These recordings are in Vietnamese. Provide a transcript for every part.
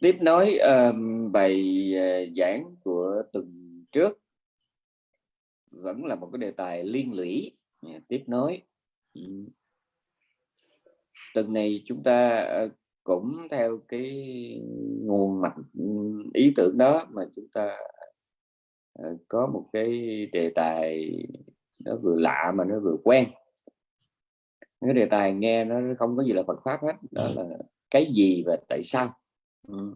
tiếp nối um, bài uh, giảng của tuần trước. Vẫn là một cái đề tài liên lũy tiếp nối. Tuần này chúng ta uh, cũng theo cái nguồn mạch ý tưởng đó mà chúng ta uh, có một cái đề tài nó vừa lạ mà nó vừa quen. Cái đề tài nghe nó không có gì là Phật pháp hết đó ừ. là cái gì và tại sao. Ừ.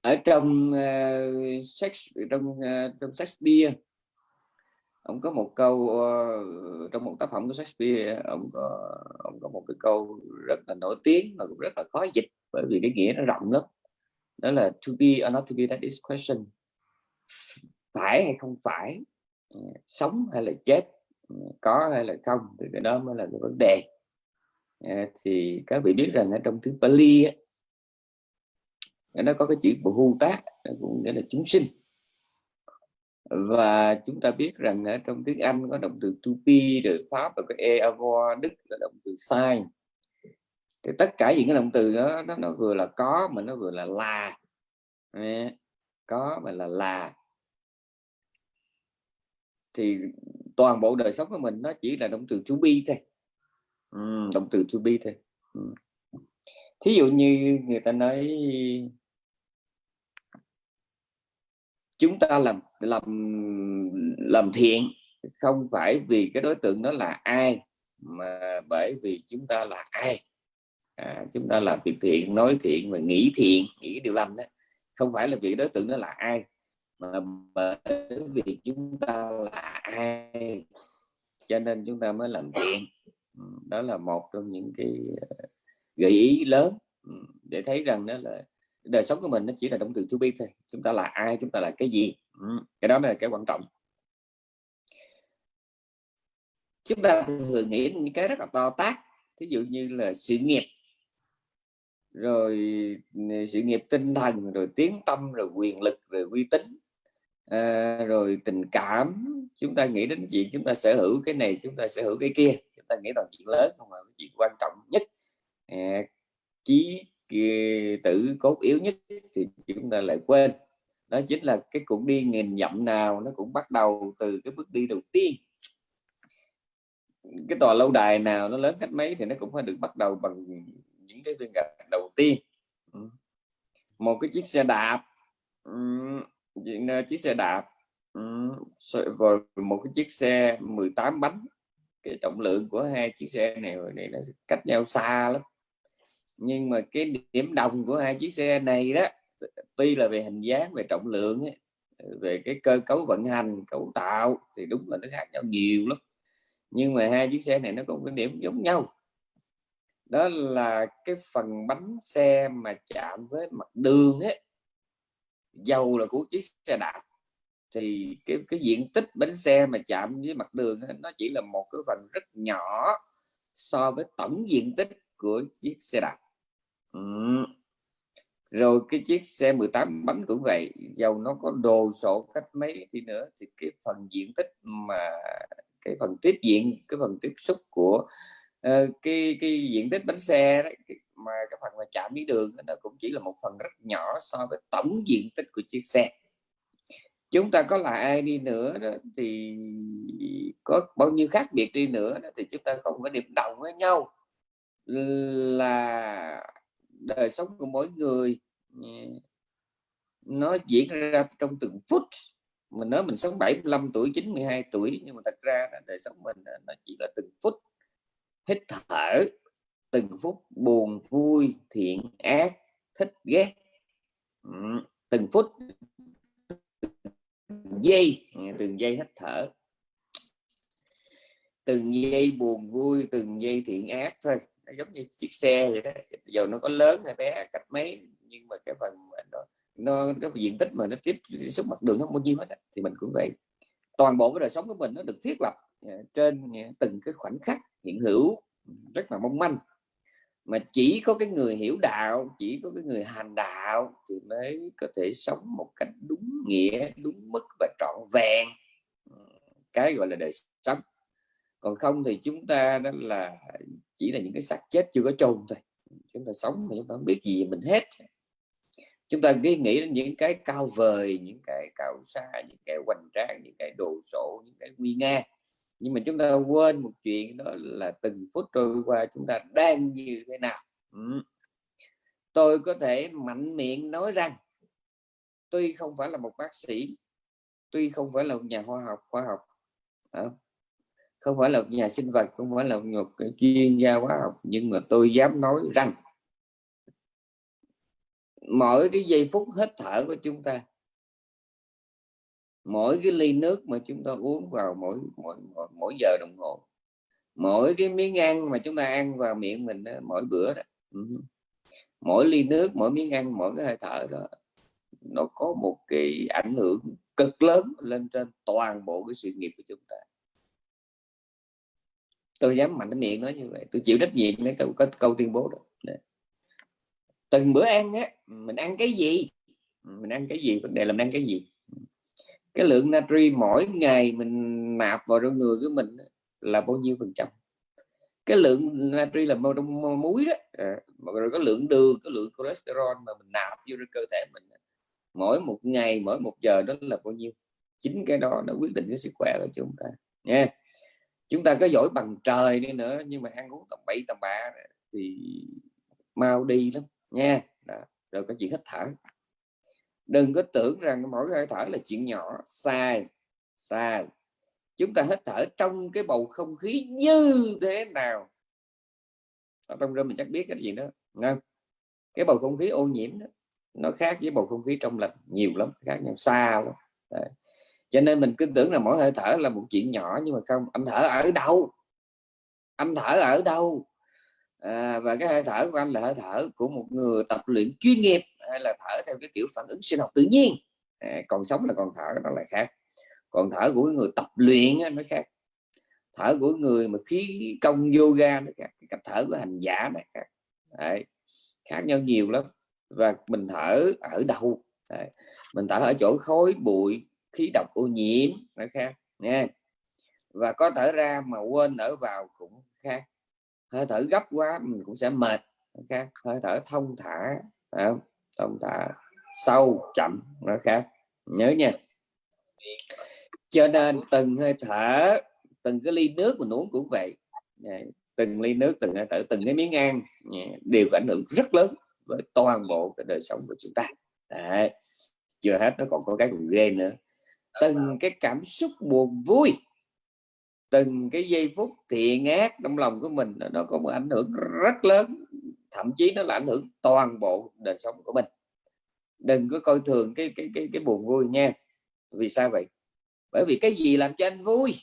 ở trong ờ, uh, Shakespeare, trong uh, trong Shakespeare ông có một câu uh, trong một tác phẩm của Shakespeare ông có ông có một cái câu rất là nổi tiếng và cũng rất là khó dịch bởi vì cái nghĩa nó rộng lắm. Đó là to be or not to be that is question. Phải hay không phải? Sống hay là chết? Có hay là không? Thì cái đó mới là cái vấn đề. À, thì các vị biết rằng ở trong tiếng Pali á, nó có cái chữ bhu tác cũng nghĩa là chúng sinh. Và chúng ta biết rằng ở trong tiếng Anh có động từ to be rồi Pháp và cái e avoir Đức là động từ sign. Thì tất cả những cái động từ đó nó, nó vừa là có mà nó vừa là là. À, có mà là là. Thì toàn bộ đời sống của mình nó chỉ là động từ to be thôi ừ, động từ to be thôi. Ừ. thí dụ như người ta nói chúng ta làm làm làm thiện không phải vì cái đối tượng đó là ai mà bởi vì chúng ta là ai. À, chúng ta làm việc thiện nói thiện và nghĩ thiện nghĩ điều lành đó không phải là vì đối tượng đó là ai mà bởi vì chúng ta là ai cho nên chúng ta mới làm thiện đó là một trong những cái ờ, gợi ý lớn để thấy rằng đó là đời sống của mình nó chỉ là động từ to be thôi, chúng ta là ai, chúng ta là cái gì cái đó là cái quan trọng. Chúng ta thường nghĩ những cái rất là to tác ví dụ như là sự nghiệp. Rồi ừ, sự nghiệp tinh thần, rồi tiếng tâm, rồi quyền lực, rồi uy tín à, rồi tình cảm chúng ta nghĩ đến chuyện chúng ta sở hữu cái này chúng ta sở hữu cái kia. Chúng ta nghĩ toàn chuyện lớn không cái chuyện quan trọng nhất. À, chí tử cốt yếu nhất thì chúng ta lại quên. Đó chính là cái cuộc đi nghìn dặm nào nó cũng bắt đầu từ cái bước đi đầu tiên. Cái tòa lâu đài nào nó lớn cách mấy thì nó cũng phải được bắt đầu bằng những cái viên gạch đầu tiên. Một cái chiếc xe đạp chiếc xe đạp và một cái chiếc xe 18 bánh cái trọng lượng của hai chiếc xe này này nó cách nhau xa lắm. Nhưng mà cái điểm đồng của hai chiếc xe này đó tuy là về hình dáng về trọng lượng ấy, về cái cơ cấu vận hành cấu tạo thì đúng là nó khác nhau nhiều lắm. Nhưng mà hai chiếc xe này nó có một cái điểm giống nhau. Đó là cái phần bánh xe mà chạm với mặt đường ấy dầu là của chiếc xe đạp thì cái cái diện tích bánh xe mà chạm với mặt đường nó chỉ là một cái phần rất nhỏ so với tổng diện tích của chiếc xe đạp ừ. rồi cái chiếc xe 18 bánh cũng vậy dầu nó có đồ sộ cách mấy đi nữa thì cái phần diện tích mà cái phần tiếp diện cái phần tiếp xúc của uh, cái cái diện tích bánh xe đấy mà cái phần mà chạm với đường nó cũng chỉ là một phần rất nhỏ so với tổng diện tích của chiếc xe. Chúng ta có là ai đi nữa đó, thì có bao nhiêu khác biệt đi nữa đó, thì chúng ta không có điểm đồng với nhau. Là đời sống của mỗi người ừ, nó diễn ra trong từng phút. Mình nói mình sống 75 tuổi 92 tuổi nhưng mà thật ra là đời sống mình nó chỉ là từng phút hít thở từng phút buồn, vui, thiện, ác, thích, ghét. Ừ, từng phút giây, từng giây hít thở. Từng giây buồn, vui, từng giây thiện, ác thôi. Nó giống như chiếc xe vậy đó. Dầu nó có lớn hay bé cách mấy, nhưng mà cái phần nó nó, cái diện tích mà nó tiếp xúc mặt đường nó bao nhiêu hết thì mình cũng vậy. Toàn bộ cái đời sống của mình nó được thiết lập à, trên à, từng cái khoảnh khắc hiện hữu, rất là mong manh mà chỉ có cái người hiểu đạo, chỉ có cái người hành đạo thì mới có thể sống một cách đúng nghĩa, đúng mức và trọn vẹn. Ừ, cái gọi là đời sống. Còn không thì chúng ta đó là chỉ là những cái xác chết chưa có chôn thôi. Chúng ta sống mà chúng ta không biết gì mình hết. Chúng ta cứ nghĩ đến những cái cao vời, những cái cao xa, những cái hoành tráng, những cái đồ sộ, những cái nguy nga nhưng mà chúng ta quên một chuyện đó là từng phút trôi qua chúng ta đang như thế nào ừ. tôi có thể mạnh miệng nói rằng, tuy không phải là một bác sĩ, tuy không phải là một nhà khoa học khoa học không phải là một nhà sinh vật, không phải là một chuyên gia khoa học, nhưng mà tôi dám nói rằng, mỗi cái giây phút hít thở của chúng ta mỗi cái ly nước mà chúng ta uống vào mỗi mỗi mỗi, mỗi giờ đồng hồ. Mỗi cái miếng ăn mà chúng ta ăn vào miệng mình đó, mỗi bữa đó. Ừ. Mỗi ly nước mỗi miếng ăn mỗi cái hơi thở đó nó có một cái ảnh hưởng cực lớn lên trên toàn bộ cái sự nghiệp của chúng ta. Tôi dám mạnh cái miệng nói như vậy tôi chịu trách nhiệm với câu, có câu tuyên bố đó. Từng bữa ăn á mình ăn cái gì? Mình ăn cái gì? Vấn đề là mình ăn cái gì? Cái lượng natri mỗi ngày mình nạp vào trong người của mình là bao nhiêu phần trăm? Cái lượng natri là màu trong muối đó à, rồi có lượng đường có lượng cholesterol mà mình nạp vô trong cơ thể mình mỗi một ngày mỗi một giờ đó là bao nhiêu? Chính cái đó nó quyết định cái sức khỏe của chúng ta nha. Chúng ta có giỏi bằng trời đi nữa nhưng mà ăn uống tầm bậy tầm bạ thì mau đi lắm nha. Đó. rồi có chuyện hít thở đừng có tưởng rằng mỗi hơi thở là chuyện nhỏ. Sai sai. Chúng ta hít thở trong cái bầu không khí như thế nào? Ở trong rơm mình chắc biết cái gì đó không? cái bầu không khí ô nhiễm đó, nó khác với bầu không khí trong lành nhiều lắm, khác nhau xa lắm. Đấy. cho nên mình cứ tưởng là mỗi hơi thở là một chuyện nhỏ, nhưng mà không. Anh thở ở đâu? Anh thở ở đâu? À, và cái hơi thở của anh là hơi thở của một người tập luyện chuyên nghiệp hay là thở theo cái kiểu phản ứng sinh học tự nhiên. À, còn sống là còn thở nó lại khác. Còn thở của người tập luyện nó khác. Thở của người mà khí công yoga nó khác cách thở của hành giả này khác. Đấy. khác nhau nhiều lắm. Và mình thở ở đâu Đấy. mình thở ở chỗ khói bụi khí độc ô nhiễm nó khác nha. Và có thở ra mà quên thở vào cũng khác hơi thở gấp quá, mình cũng sẽ mệt khác. Hơi thở thông thả thông thả sâu, chậm, nó khác. Nhớ nha. Cho nên từng hơi thở, từng cái ly nước mình uống cũng vậy. Dạ, từng ly nước, từng hơi thở, từng cái miếng ăn dạ, đều có ảnh hưởng rất lớn với toàn bộ cái đời sống của chúng ta. Đấy. chưa hết, nó còn có cái ghê nữa. Từng cái cảm xúc buồn vui từng cái giây phút thiện ác trong lòng của mình, nó có một ảnh hưởng rất lớn, thậm chí nó là ảnh hưởng toàn bộ đời sống của mình. Đừng có coi thường cái cái cái cái buồn vui nha. Vì sao vậy? Bởi vì cái gì làm cho anh vui?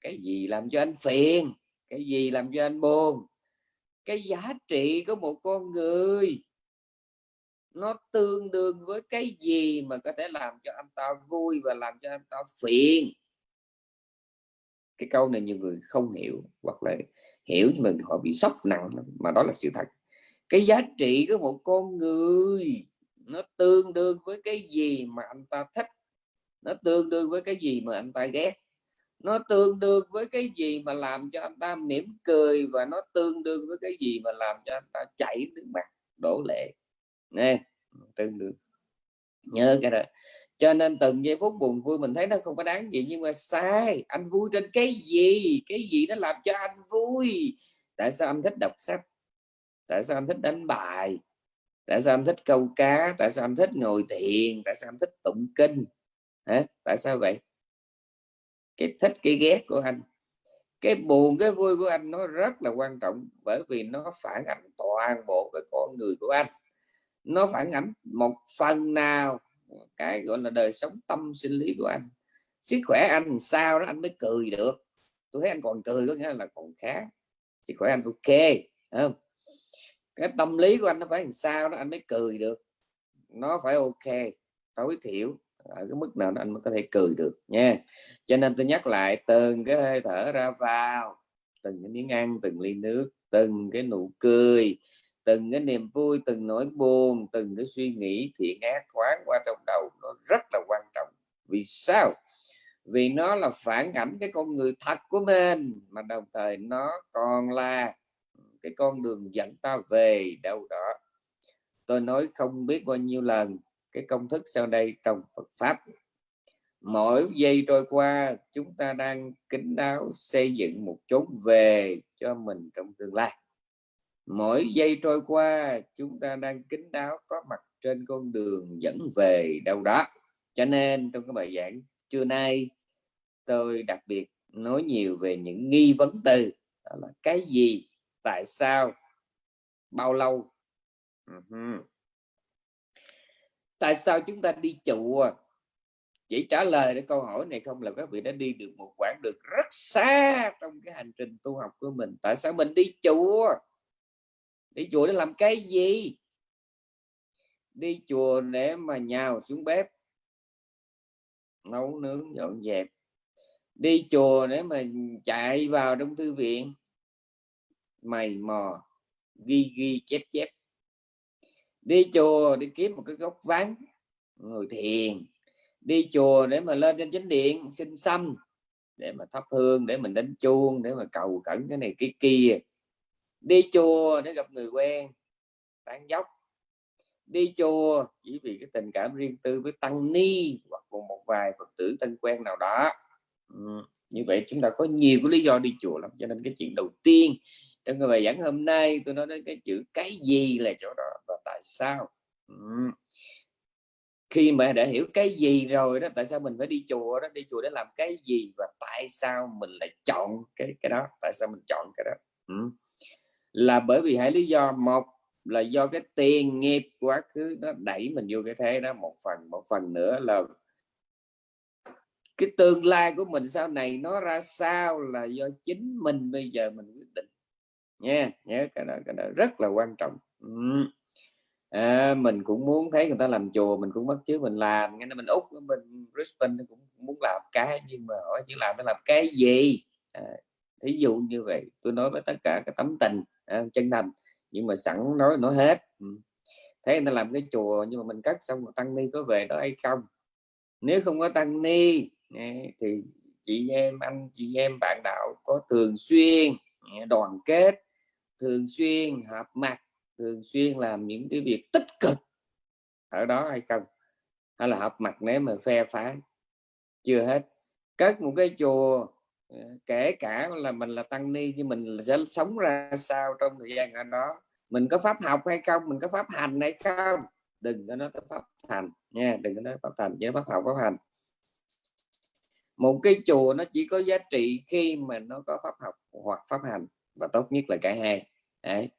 Cái gì làm cho anh phiền? Cái gì làm cho anh buồn? Cái giá trị của một con người, nó tương đương với cái gì mà có thể làm cho anh ta vui và làm cho anh ta phiền? Cái câu này nhiều người không hiểu hoặc là hiểu nhưng mình họ bị sốc nặng mà đó là sự thật. Cái giá trị của một con người nó tương đương với cái gì mà anh ta thích, nó tương đương với cái gì mà anh ta ghét, nó tương đương với cái gì mà làm cho anh ta mỉm cười và nó tương đương với cái gì mà làm cho anh ta chảy nước mắt, đổ lệ. Nè tương đương. Nhớ cái đó cho nên từng giây phút buồn vui mình thấy nó không có đáng gì, nhưng mà sai, anh vui trên cái gì? Cái gì nó làm cho anh vui? Tại sao anh thích đọc sách? Tại sao anh thích đánh bài? Tại sao anh thích câu cá? Tại sao anh thích ngồi thiền? Tại sao anh thích tụng kinh? Hả? tại sao vậy? Cái thích, cái ghét của anh. Cái buồn, cái vui của anh nó rất là quan trọng, bởi vì nó phản ảnh toàn bộ cái con người của anh. Nó phản ảnh một phần nào cái gọi là đời sống tâm sinh lý của anh. Sức khỏe anh sao đó anh mới cười được. Tôi thấy anh còn cười có nghĩa là còn khá. Sức khỏe anh ok không? Cái tâm lý của anh nó phải làm sao đó anh mới cười được. Nó phải ok, tối thiểu ở cái mức nào đó anh mới có thể cười được nha. Cho nên tôi nhắc lại, từng cái hơi thở ra vào, từng cái miếng ăn, từng ly nước, từng cái nụ cười từng cái niềm vui, từng nỗi buồn, từng cái suy nghĩ thiện ác thoáng qua trong đầu nó rất là quan trọng. Vì sao? Vì nó là phản ảnh cái con người thật của mình, mà đồng thời nó còn là cái con đường dẫn ta về đâu đó. Tôi nói không biết bao nhiêu lần cái công thức sau đây trong Phật pháp. Mỗi giây trôi qua, chúng ta đang kính đáo xây dựng một chốn về cho mình trong tương lai mỗi giây trôi qua, chúng ta đang kính đáo, có mặt trên con đường dẫn về đâu đó. Cho nên trong cái bài giảng trưa nay, tôi đặc biệt nói nhiều về những nghi vấn từ. Đó là cái gì, tại sao, bao lâu? Uh -huh. tại sao chúng ta đi chùa? Chỉ trả lời để câu hỏi này không là các vị đã đi được một quãng được rất xa trong cái hành trình tu học của mình. Tại sao mình đi chùa? Đi chùa để làm cái gì? Đi chùa để mà nhào xuống bếp, nấu nướng, dọn dẹp. Đi chùa để mà chạy vào trong thư viện, mày mò, ghi ghi, chép chép. Đi chùa để kiếm một cái góc vắng, ngồi thiền. Đi chùa để mà lên trên chính điện xin xăm để mà thắp hương, để mình đánh chuông, để mà cầu cẩn cái này cái kia đi chùa để gặp người quen, tán dốc đi chùa chỉ vì cái tình cảm riêng tư với tăng ni hoặc một vài phật tử thân quen nào đó ừ. như vậy chúng ta có nhiều cái lý do đi chùa lắm, cho nên cái chuyện đầu tiên trong cái bài giảng hôm nay tôi nói đến cái chữ cái gì là chỗ đó và tại sao ừ. khi mà đã hiểu cái gì rồi đó, tại sao mình phải đi chùa đó đi chùa để làm cái gì và tại sao mình lại chọn cái cái đó tại sao mình chọn cái đó ừ là bởi vì hai lý do. Một là do cái tiền nghiệp quá khứ nó đẩy mình vô cái thế đó. Một phần một phần nữa là cái tương lai của mình sau này nó ra sao là do chính mình bây giờ mình quyết định. Nha nhớ cái đó, cái đó rất là quan trọng. À, mình cũng muốn thấy người ta làm chùa mình cũng bắt chứ mình làm. Nghe mình úc mình Brisbane cũng muốn làm cái nhưng mà hỏi chứ làm nó làm cái gì? À, thí dụ như vậy tôi nói với tất cả cái tấm tình à, chân thành. Nhưng mà sẵn nói nói hết. Ừ. Thế người ta làm cái chùa nhưng mà mình cắt xong rồi tăng ni có về đó hay không? Nếu không có tăng ni thì chị em anh chị em bạn đạo có thường xuyên đoàn kết thường xuyên hợp mặt thường xuyên làm những cái việc tích cực ở đó hay không? Hay là hợp mặt nếu mà phe phái? Chưa hết. Cất một cái chùa Ờ, kể cả là mình là tăng ni, nhưng mình sẽ sống ra sao trong thời gian ở đó? Mình có pháp học hay không? Mình có pháp hành hay không? Đừng có nói tới pháp hành nha, đừng có nói pháp hành với pháp học, pháp hành. Một cái chùa nó chỉ có giá trị khi mà nó có pháp học hoặc pháp hành, và tốt nhất là cả hai. Đấy.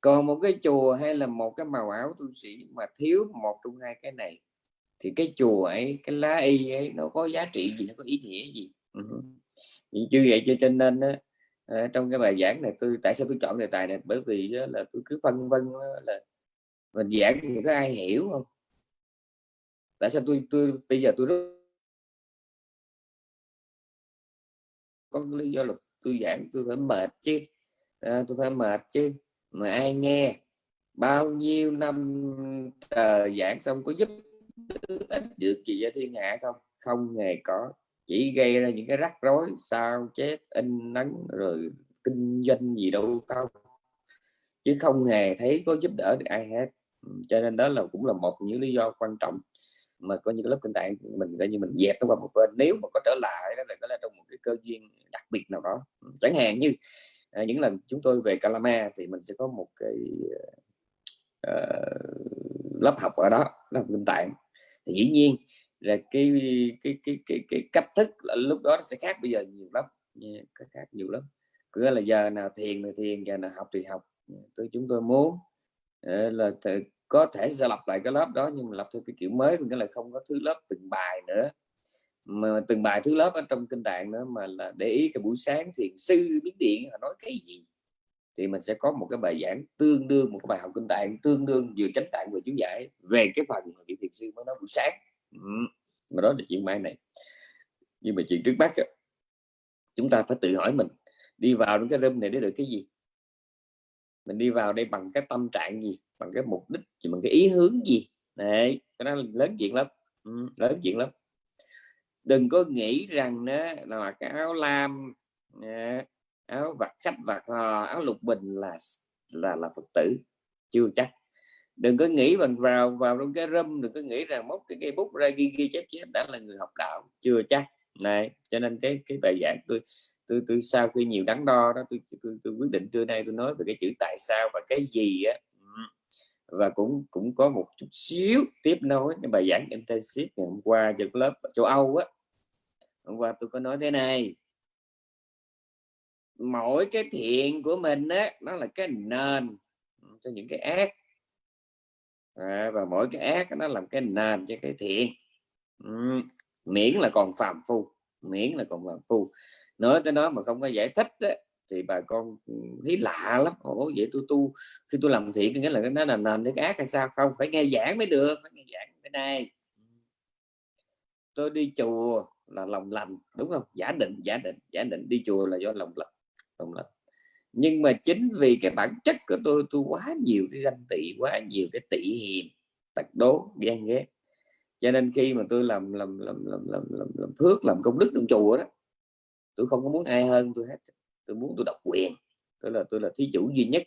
còn một cái chùa hay là một cái màu áo tu sĩ mà thiếu một trong hai cái này, thì cái chùa ấy, cái lá y ấy, nó có giá trị gì, nó có ý nghĩa gì? Uh chưa vậy cho nên đó, ờ, trong cái bài giảng này tôi tại sao tôi chọn đề tài này? Bởi vì là tôi cứ phân vân là mình giảng thì có ai hiểu không? Tại sao tôi tôi bây giờ tôi rất có lý do là tôi giảng tôi phải mệt chứ. À, tôi phải mệt chứ. Mà ai nghe? Bao nhiêu năm uh, giảng xong có giúp ích được gì cho thiên hạ không? Không hề có chỉ gây ra những cái rắc rối sao chép in nắng rồi kinh doanh gì đâu tao chứ không hề thấy có giúp đỡ được ai hết. Ừ, cho nên đó là cũng là một những lý do quan trọng mà có những lớp kinh tạng mình coi như mình dẹp nó qua một bên. Nếu mà có trở lại đó là có là trong một cái cơ duyên đặc biệt nào đó. Ừ, chẳng hạn như à, những lần chúng tôi về Calama thì mình sẽ có một cái uh, lớp học ở đó lớp kinh tạng. Thì dĩ nhiên là cái cái cái cái, cái cách thức là lúc đó nó sẽ khác bây giờ nhiều lắm nha, khác nhiều lắm. Cứ là giờ nào thiền thì thiền giờ nào học thì học. Tôi chúng tôi muốn ờ, là có thể sẽ lập lại cái lớp đó nhưng mà lập theo cái kiểu mới nghĩa là không có thứ lớp từng bài nữa. Mà từng bài thứ lớp ở trong kinh tạng nữa mà là để ý cái buổi sáng thiền sư biến điện họ nói cái gì. Thì mình sẽ có một cái bài giảng tương đương một cái bài học kinh tạng tương đương vừa chánh tạng vừa chú giải về cái phần mà vị thiền sư mới nói buổi sáng mà đó là chuyện mai này. Nhưng mà chuyện trước mắt chúng ta phải tự hỏi mình đi vào trong cái room này để được cái gì? Mình đi vào đây bằng cái tâm trạng gì? Bằng cái mục đích bằng cái ý hướng gì? Này cái đó lớn chuyện lắm. Ừ, lớn chuyện lắm. Đừng có nghĩ rằng đó là cái áo lam áo vặt khách vặt áo lục bình là là là phật tử. Chưa chắc đừng có nghĩ bằng vào vào trong cái râm đừng có nghĩ rằng móc cái cây bút ra ghi ghi chép chép đã là người học đạo chưa chắc. Này cho nên cái cái bài giảng tôi tôi tôi sau khi nhiều đắn đo đó tôi, tôi, tôi quyết định trưa nay tôi nói về cái chữ tại sao và cái gì á. Và cũng cũng có một chút xíu tiếp nối cái bài giảng intensive ngày hôm qua cho lớp châu Âu á. Hôm qua tôi có nói thế này. Mỗi cái thiện của mình á nó là cái nền cho những cái ác à, và mỗi cái ác nó làm cái nền cho cái thiện. Ừ. miễn là còn phàm phu miễn là còn phàm phu. Nói tới nó mà không có giải thích đó, thì bà con thấy lạ lắm. Ủa vậy tôi tu khi tôi làm thiện nghĩa là nó là nền cái ác hay sao? Không phải nghe giảng mới được phải nghe giảng cái này tôi đi chùa là lòng lành đúng không? Giả định giả định giả định đi chùa là do lòng lành lòng lành nhưng mà chính vì cái bản chất của tôi tôi quá nhiều cái ganh tị quá nhiều cái tị hiềm tật đố ghen ghét. Cho nên khi mà tôi làm làm làm làm làm, làm, làm phước làm công đức trong chùa đó tôi không có muốn ai hơn tôi hết. Tôi muốn tôi độc quyền. Tôi là tôi là thí chủ duy nhất.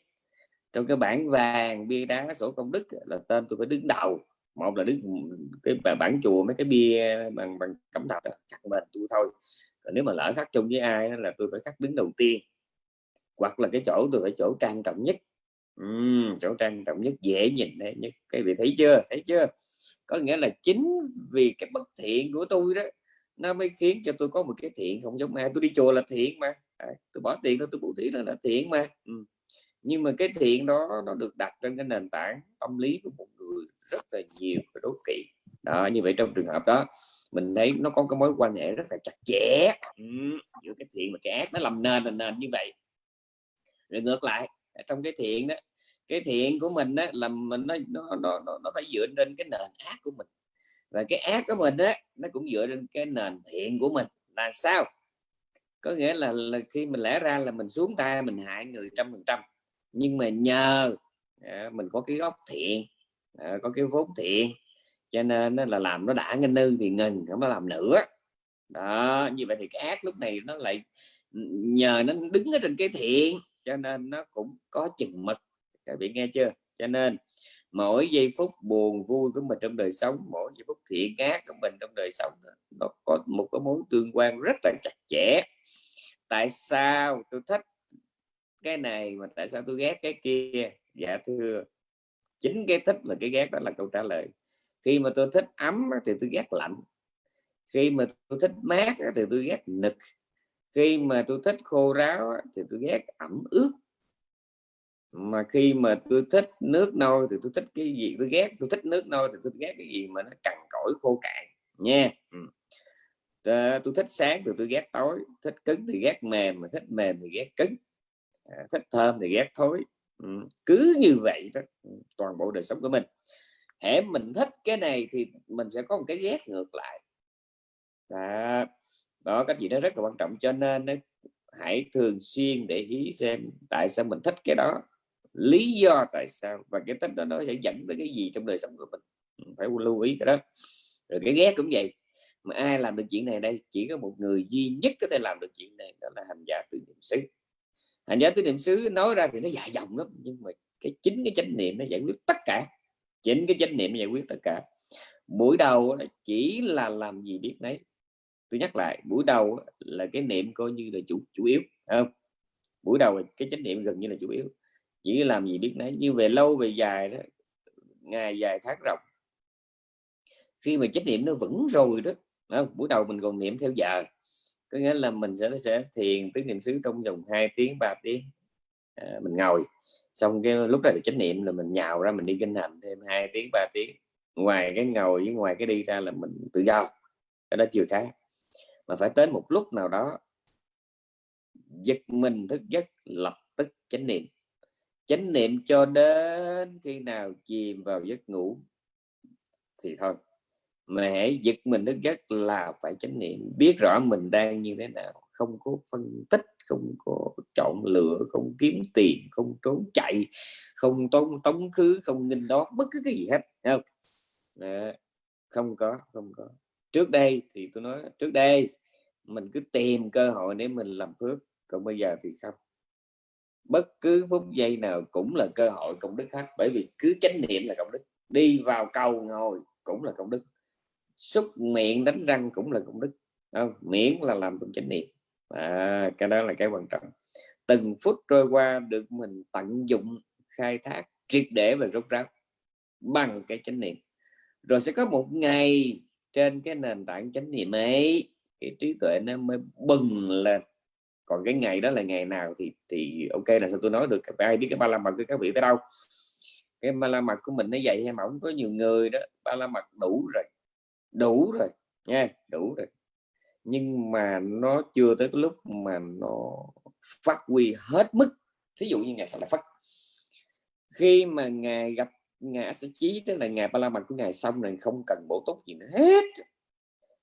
Trong cái bản vàng bia đá sổ công đức là tên tôi phải đứng đầu. Một là đứng cái bản chùa mấy cái bia bằng bằng cẩm thạch chắc mình tôi thôi. Còn nếu mà lỡ khác chung với ai là tôi phải khắc đứng đầu tiên hoặc là cái chỗ tôi phải chỗ trang trọng nhất. Uhm, chỗ trang trọng nhất dễ nhìn đấy nhất. Cái vị thấy chưa? Thấy chưa? Có nghĩa là chính vì cái bất thiện của tôi đó nó mới khiến cho tôi có một cái thiện không giống ai. Tôi đi chùa là thiện mà. Tôi bỏ tiền đó tôi bố thí là, là thiện mà. Ừ. nhưng mà cái thiện đó nó được đặt trên cái nền tảng tâm lý của một người rất là nhiều và đố kỵ. Đó như vậy trong trường hợp đó mình thấy nó có cái mối quan hệ rất là chặt chẽ. Ừ. giữa cái thiện và cái ác nó làm nền là nền như vậy rồi ngược lại trong cái thiện đó cái thiện của mình đó là mình nó nó nó, nó phải dựa trên cái nền ác của mình. Và cái ác của mình đó nó cũng dựa trên cái nền thiện của mình. Là sao? Có nghĩa là, là khi mình lẽ ra là mình xuống tay mình hại người trăm phần trăm nhưng mà nhờ à, mình có cái gốc thiện à, có cái vốn thiện cho nên nó là làm nó đã ngân nư thì ngừng không có làm nữa. Đó như vậy thì cái ác lúc này nó lại ừ, nhờ nó đứng ở trên cái thiện cho nên nó cũng có chừng mực. Các vị nghe chưa? Cho nên mỗi giây phút buồn vui của mình trong đời sống, mỗi giây phút thiện ác của mình trong đời sống, nó có một cái mối tương quan rất là chặt chẽ. Tại sao tôi thích cái này mà tại sao tôi ghét cái kia? Dạ thưa, chính cái thích và cái ghét đó là câu trả lời. Khi mà tôi thích ấm thì tôi ghét lạnh. Khi mà tôi thích mát thì tôi ghét nực khi mà tôi thích khô ráo thì tôi ghét ẩm ướt. Mà khi mà tôi thích nước nôi thì tôi thích cái gì? Tôi ghét tôi thích nước nôi thì tôi ghét cái gì mà nó cằn cỗi khô cạn nha. Ừ. Tôi thích sáng thì tôi ghét tối thích cứng thì ghét mềm mà thích mềm thì ghét cứng. À, thích thơm thì ghét thối. Ừ. cứ như vậy đó ừ, toàn bộ đời sống của mình. Hễ mình thích cái này thì mình sẽ có một cái ghét ngược lại. Đó, đó các chị nó rất là quan trọng, cho nên hãy thường xuyên để ý xem tại sao mình thích cái đó, lý do tại sao, và cái thích đó nó sẽ dẫn tới cái gì trong đời sống của mình. Ừ, phải lưu ý cái đó. Rồi cái ghét cũng vậy. Mà ai làm được chuyện này đây? Chỉ có một người duy nhất có thể làm được chuyện này, đó là hành giả tứ niệm xứ. Hành giả tứ niệm xứ nói ra thì nó dài dòng lắm, nhưng mà cái chính cái chánh niệm nó giải quyết tất cả. Chính cái chánh niệm nó giải quyết tất cả. Buổi đầu chỉ là làm gì biết đấy tôi nhắc lại buổi đầu là cái niệm coi như là chủ chủ yếu không? Buổi đầu cái chánh niệm gần như là chủ yếu. Chỉ làm gì biết nấy như về lâu về dài đó ngày dài tháng rộng khi mà chánh niệm nó vững rồi đó không? buổi đầu mình còn niệm theo giờ. Có nghĩa là mình sẽ sẽ thiền tiếng niệm xứ trong vòng 2 tiếng 3 tiếng à, mình ngồi. Xong cái lúc này chánh niệm là mình nhào ra mình đi kinh hành thêm 2 tiếng 3 tiếng. Ngoài cái ngồi với ngoài cái đi ra là mình tự do. Cái đó chiều tháng mà phải tới một lúc nào đó, giật mình thức giấc, lập tức chánh niệm. Chánh niệm cho đến khi nào chìm vào giấc ngủ thì thôi. Mà hãy giật mình thức giấc là phải chánh niệm. Biết rõ mình đang như thế nào. Không có phân tích, không có chọn lựa, không kiếm tiền, không trốn chạy, không tống tống khứ, không nghinh đó bất cứ cái gì hết. Không? Không có không có trước đây thì tôi nói trước đây mình cứ tìm cơ hội để mình làm phước còn bây giờ thì không. Bất cứ phút giây nào cũng là cơ hội công đức hết bởi vì cứ chánh niệm là công đức. Đi vào cầu ngồi cũng là công đức. Xúc miệng đánh răng cũng là công đức. Không? miễn là làm trong chánh niệm. À, cái đó là cái quan trọng. Từng phút trôi qua được mình tận dụng khai thác triệt để và rốt ráo bằng cái chánh niệm. Rồi sẽ có một ngày trên cái nền tảng chánh niệm ấy cái trí tuệ nó mới bừng lên. Còn cái ngày đó là ngày nào thì thì ok, là sao tôi nói được, ai biết cái ba la mật của các vị tới đâu. Cái ba la mật của mình nó vậy hay mà không có nhiều người đó. Ba la mật đủ rồi đủ rồi, nha, đủ rồi. Nhưng mà nó chưa tới cái lúc mà nó phát huy hết mức. Thí dụ như ngày sẽ là phát khi mà ngài gặp ngài sẽ chí, tức là ngài ba la mật của ngài xong rồi không cần bổ túc gì nữa hết.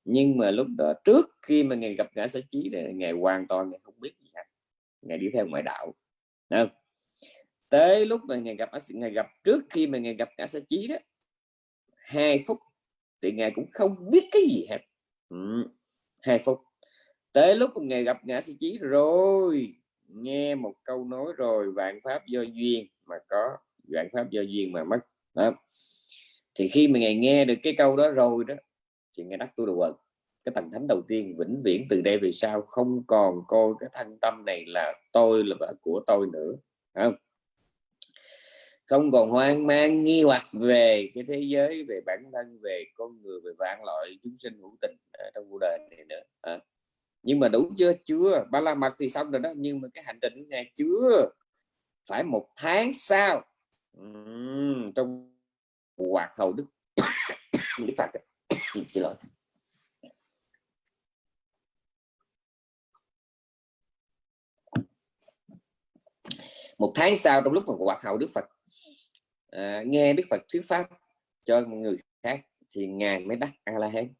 Nhưng mà lúc đó, trước khi mà ngài gặp ngã sẽ chí thì ngài hoàn toàn ngài không biết gì hết. Ngài đi theo ngoại đạo. Không? tới lúc mà ngài gặp ngài gặp, trước khi mà ngài gặp ngã sẽ chí đó, hai phút thì ngài cũng không biết cái gì hết. Ừ. hai phút. Tới lúc mà ngài gặp ngã sĩ chí rồi, nghe một câu nói rồi, vạn pháp do duyên mà có, vạn pháp do duyên mà mất đó. thì khi mà ngài nghe được cái câu đó rồi đó, thì ngài đắc tu đồ quần cái tầng thánh đầu tiên vĩnh viễn từ đây về sau không còn coi cái thân tâm này là tôi là vợ của tôi nữa. Không? Không còn hoang mang, nghi hoặc về cái thế giới, về bản thân, về con người, về vạn loại chúng sinh hữu tình ở trong cuộc đời này nữa. À. nhưng mà đủ chưa? Chưa. Ba la mật thì xong rồi đó. Nhưng mà cái hành trình này chưa phải một tháng sau uhm, trong hoạt hầu đức. Đức phật xin lỗi. Một tháng sau trong lúc mà hoạt hầu đức phật à, nghe đức phật thuyết pháp cho người khác thì ngài mới đắc a la hán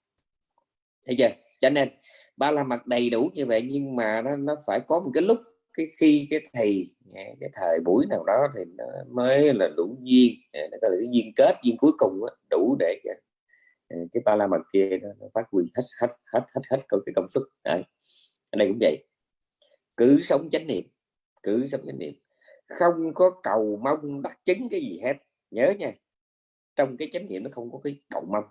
thấy chưa? Cho nên ba la mặt đầy đủ như vậy nhưng mà nó, nó phải có một cái lúc cái khi cái thầy cái thời buổi nào đó thì nó mới là đủ duyên à, nó có cái duyên kết duyên cuối cùng đó, đủ để cái, à, cái ba la mật kia nó, nó phát huy hết hết hết hết hết cái công suất Đấy. ở đây cũng vậy. Cứ sống chánh niệm cứ sống chánh niệm. Không có cầu mong đắc chứng cái gì hết. Nhớ nha trong cái chánh niệm nó không có cái cầu mong.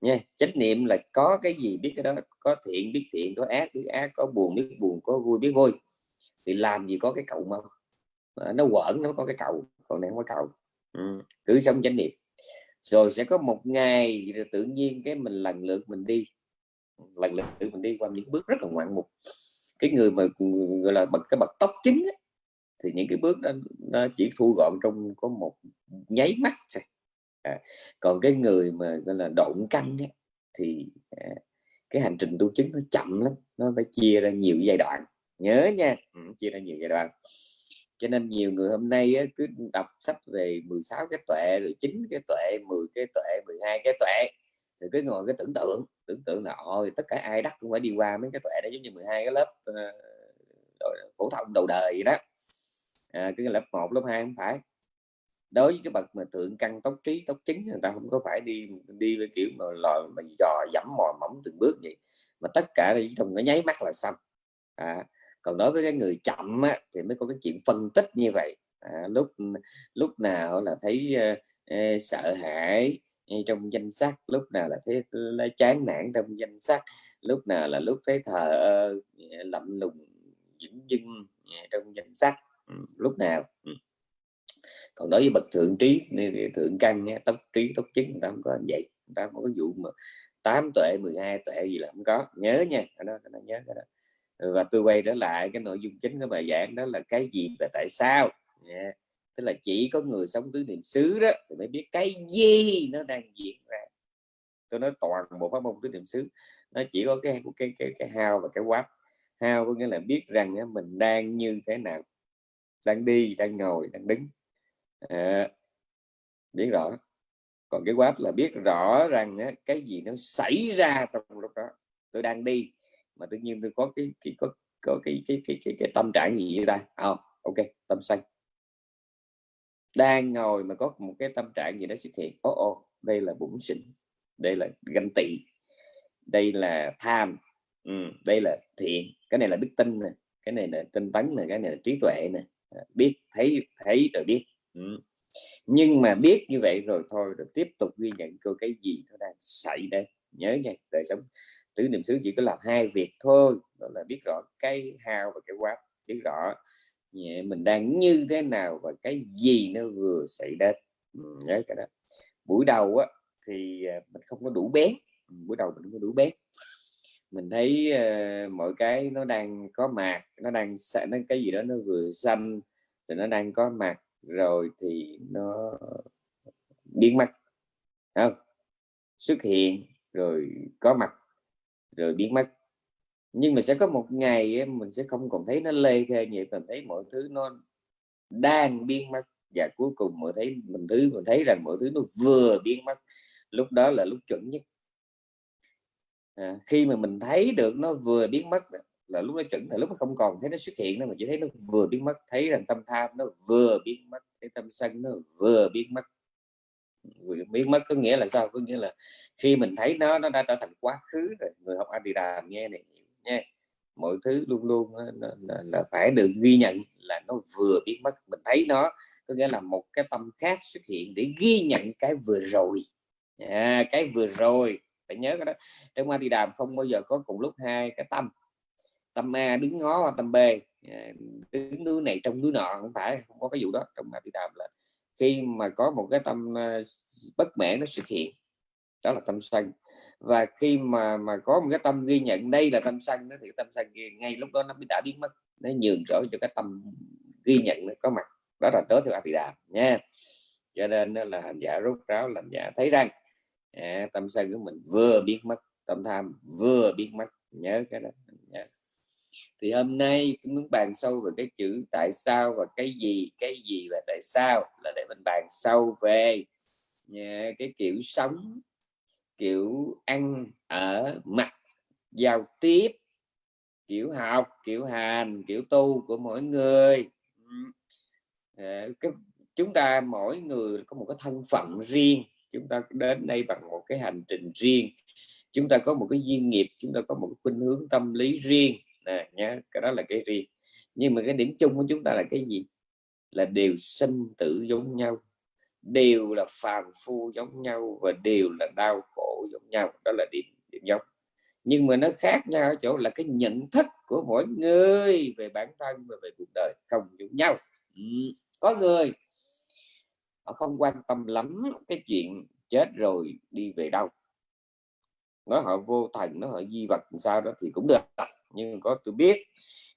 Nha chánh niệm là có cái gì biết cái đó có thiện biết thiện có ác biết ác có buồn biết buồn có vui biết vui thì làm gì có cái cầu mong nó quẩn nó có cái cầu còn này không có cầu ừ. cứ sống chánh niệm. Rồi sẽ có một ngày tự nhiên cái mình lần lượt mình đi. Lần lượt mình đi qua những bước rất là ngoạn mục. Cái người mà gọi là bậc cái bậc tóc chính ấy, thì những cái bước đó nó chỉ thu gọn trong có một nháy mắt thôi. À, còn cái người mà gọi là độn căng ấy, thì à, cái hành trình tu chứng nó chậm lắm nó phải chia ra nhiều giai đoạn nhớ nha. Ừ, chia ra nhiều giai đoạn. Cho nên nhiều người hôm nay á, cứ đọc sách về 16 cái tuệ rồi chín cái tuệ 10 cái tuệ 12 cái tuệ rồi cứ ngồi cái tưởng tượng tưởng tượng là ôi tất cả ai đắc cũng phải đi qua mấy cái tuệ đó giống như 12 cái lớp uh, phổ thông đầu đời vậy đó. À, cái lớp 1 lớp 2 không phải. Đối với cái bậc mà thượng căn tốc trí tốc chính người ta không có phải đi đi với kiểu mà lò mà dò dẫm mò mỏng từng bước vậy. Mà tất cả trong cái nháy mắt là xong. À, còn đối với cái người chậm á, thì mới có cái chuyện phân tích như vậy. À, lúc lúc nào là thấy uh, sợ hãi ờ, trong danh sách lúc nào là thấy là chán nản trong danh sách lúc nào là lúc thấy thờ uh, lạnh lùng dững dưng trong danh sách. Ừ, lúc nào ừ. còn đối với bậc thượng trí thượng căn tốc trí tốc chứng người ta không có vậy. Người ta không có vụ mà 8 tuệ 12 tuệ gì là không có. Nhớ nha cái đó, cái đó nhớ cái đó. Ừ, và tôi quay trở lại cái nội dung chính của bài giảng đó là cái gì và tại sao? Yeah. tức là chỉ có người sống tứ niệm xứ đó thì mới biết cái gì nó đang diễn ra. Tôi nói toàn bộ pháp môn tứ niệm xứ nó chỉ có cái cái cái cái, cái hao và cái quáp hao có nghĩa là biết rằng mình đang như thế nào. Đang đi đang ngồi đang đứng. À, biết rõ. Còn cái quáp là biết rõ rằng á, cái gì nó xảy ra trong lúc đó. Tôi đang đi mà tự nhiên tôi có cái, cái có có cái cái cái cái, cái tâm trạng gì vậy ta? Oh, ok tâm xanh đang ngồi mà có một cái tâm trạng gì đó xuất hiện. Ô oh, oh, đây là bụng xỉn đây là ganh tị. Đây là tham. Ừ, đây là thiện. Cái này là đức tin nè, cái này là tinh tấn nè, cái này là trí tuệ nè. À, biết thấy thấy rồi biết. Ừ. nhưng mà biết như vậy rồi thôi rồi tiếp tục ghi nhận cơ cái gì nó đang xảy đây nhớ nha đời sống tứ niệm xứ chỉ có làm hai việc thôi đó là biết rõ cái hao và cái quá biết rõ mình đang như thế nào và cái gì nó vừa xảy đến. Ừ, nhớ cái đó. Buổi đầu á, thì à, mình không có đủ bén. Ừ, buổi đầu mình không có đủ bén. Mình thấy uh, mọi cái nó đang có mạc nó đang nó cái gì đó nó vừa xanh thì nó đang có mặt rồi thì nó biến mất. Không? Xuất hiện rồi có mặt rồi biến mất. Nhưng mà sẽ có một ngày mình sẽ không còn thấy nó lê thê vậy mình thấy mọi thứ nó đang biến mất. Và cuối cùng mọi thấy mình thứ mình thấy rằng mọi thứ nó vừa biến mất. Lúc đó là lúc chuẩn nhất. À, khi mà mình thấy được nó vừa biến mất là lúc nó chuẩn là lúc nó không còn thấy nó xuất hiện nữa mà chỉ thấy nó vừa biến mất. Thấy rằng tâm tham nó vừa biến mất cái tâm sân nó vừa biến mất biến mất có nghĩa là sao? Có nghĩa là khi mình thấy nó nó đã trở thành quá khứ rồi. Người học Adidam nghe này nha mọi thứ luôn luôn là, là, là phải được ghi nhận là nó vừa biến mất. Mình thấy nó có nghĩa là một cái tâm khác xuất hiện để ghi nhận cái vừa rồi. À, cái vừa rồi. Phải nhớ cái đó. Trong ma thì đàm không bao giờ có cùng lúc hai cái tâm. Tâm A đứng ngó và tâm B. À, đứng núi này trong núi nọ không phải không có cái vụ đó. Trong ma thì đàm là khi mà có một cái tâm ờ, bất mãn nó xuất hiện đó là tâm sân. Và khi mà mà có một cái tâm ghi nhận đây là tâm sân nó thì tâm sân kia ngay lúc đó nó đã biến mất nó nhường chỗ cho cái tâm ghi nhận nó có mặt. Đó là tới theo đà nha. Cho nên là hành giả rút ráo làm giả thấy rằng à, tâm sân của mình vừa biến mất tâm tham vừa biến mất. Nhớ cái đó nhớ thì hôm nay muốn bàn sâu về cái chữ tại sao và cái gì cái gì và tại sao là để mình bàn sâu về cái kiểu sống, kiểu ăn ở mặt giao tiếp, kiểu học, kiểu hành, kiểu tu của mỗi người. Ờ, cái, chúng ta mỗi người có một cái thân phận riêng, chúng ta đến đây bằng một cái hành trình riêng. Chúng ta có một cái duyên nghiệp, chúng ta có một cái khuynh hướng tâm lý riêng nè nhé cái đó là cái riêng. Nhưng mà cái điểm chung của chúng ta là cái gì? Là đều sinh tử giống nhau, đều là phàm phu giống nhau và đều là đau khổ giống nhau. Đó là điểm điểm giống. Nhưng mà nó khác nhau ở chỗ là cái nhận thức của mỗi người về bản thân và về cuộc đời không giống nhau. Ừ. có người, họ không quan tâm lắm cái chuyện chết rồi đi về đâu. Nói họ vô thần nó họ di vật sao đó thì cũng được nhưng có tôi biết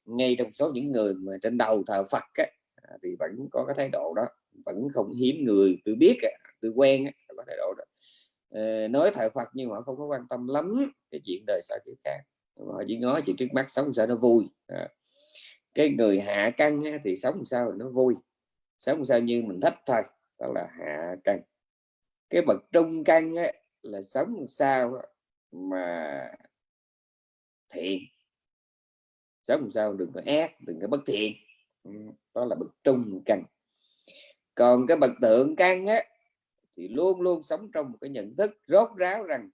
ngay trong số những người mà trên đầu thờ Phật á, à, thì vẫn có cái thái độ đó vẫn không hiếm người. Tôi biết tôi quen có thái độ đó. Ờ, nói thờ Phật nhưng họ không có quan tâm lắm cái chuyện đời sau kiểu khác. Họ chỉ nói chuyện trước mắt sống sao nó vui à. cái người hạ căn thì sống sao nó vui sống sao như mình thích thôi đó là hạ căn cái bậc trung căn là sống sao mà thiện sống sao đừng có ác, đừng có bất thiện. Ừ, đó là bậc trung căn. Còn cái bậc tượng căn á, thì luôn luôn sống trong một cái nhận thức rốt ráo rằng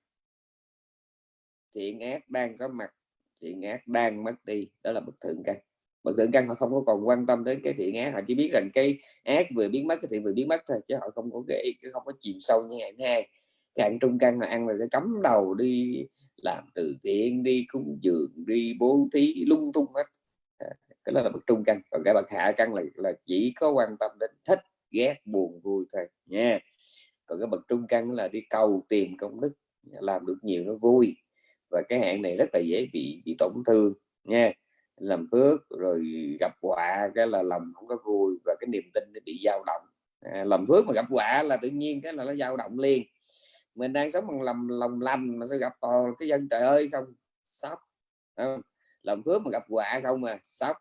thiện ác đang có mặt, thiện ác đang mất đi. Đó là bậc thượng căn. Bậc thượng căn họ không có còn quan tâm đến cái thiện ác, họ chỉ biết rằng cái ác vừa biến mất, cái thiện vừa biến mất thôi, chứ họ không có cái không có chìm sâu như ngày hai cái hạng trung căn là ăn rồi cái cấm đầu đi làm từ thiện đi cúng dường đi bố thí lung tung hết. À, cái đó là bậc trung căn. Còn cái bậc hạ căn là là chỉ có quan tâm đến thích ghét buồn vui thôi nha. Còn cái bậc trung căn là đi cầu tìm công đức làm được nhiều nó vui. Và cái hạn này rất là dễ bị bị tổn thương nha. Làm phước rồi gặp họa cái là lòng không có vui và cái niềm tin nó bị dao động. À, làm phước mà gặp họa là tự nhiên cái là nó dao động liền mình đang sống bằng lòng lòng lành mà sẽ gặp toàn cái dân trời ơi không? Sốc làm phước mà gặp họa không mà sốc.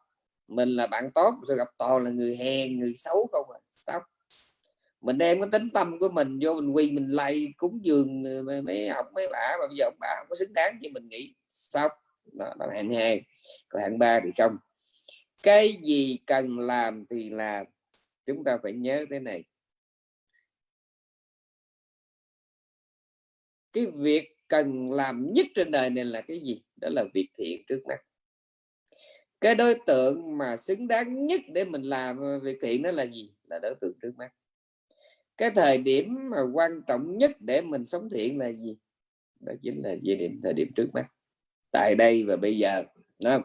Mình là bạn tốt sẽ gặp toàn là người hèn người xấu không mà sốc. Mình đem cái tính tâm của mình vô mình quy mình lay cúng dường ờ, mấy học mấy bà mà bây giờ ông bà không có xứng đáng như mình nghĩ. Sốc. Đó, đó là hạng hai. Còn hạng ba thì không. Cái gì cần làm thì làm. Chúng ta phải nhớ thế này. Cái việc cần làm nhất trên đời này là cái gì? Đó là việc thiện trước mắt. Cái đối tượng mà xứng đáng nhất để mình làm việc thiện đó là gì? Là đối tượng trước mắt. Cái thời điểm mà quan trọng nhất để mình sống thiện là gì? Đó chính là về điểm, thời điểm trước mắt. Tại đây và bây giờ, đúng không?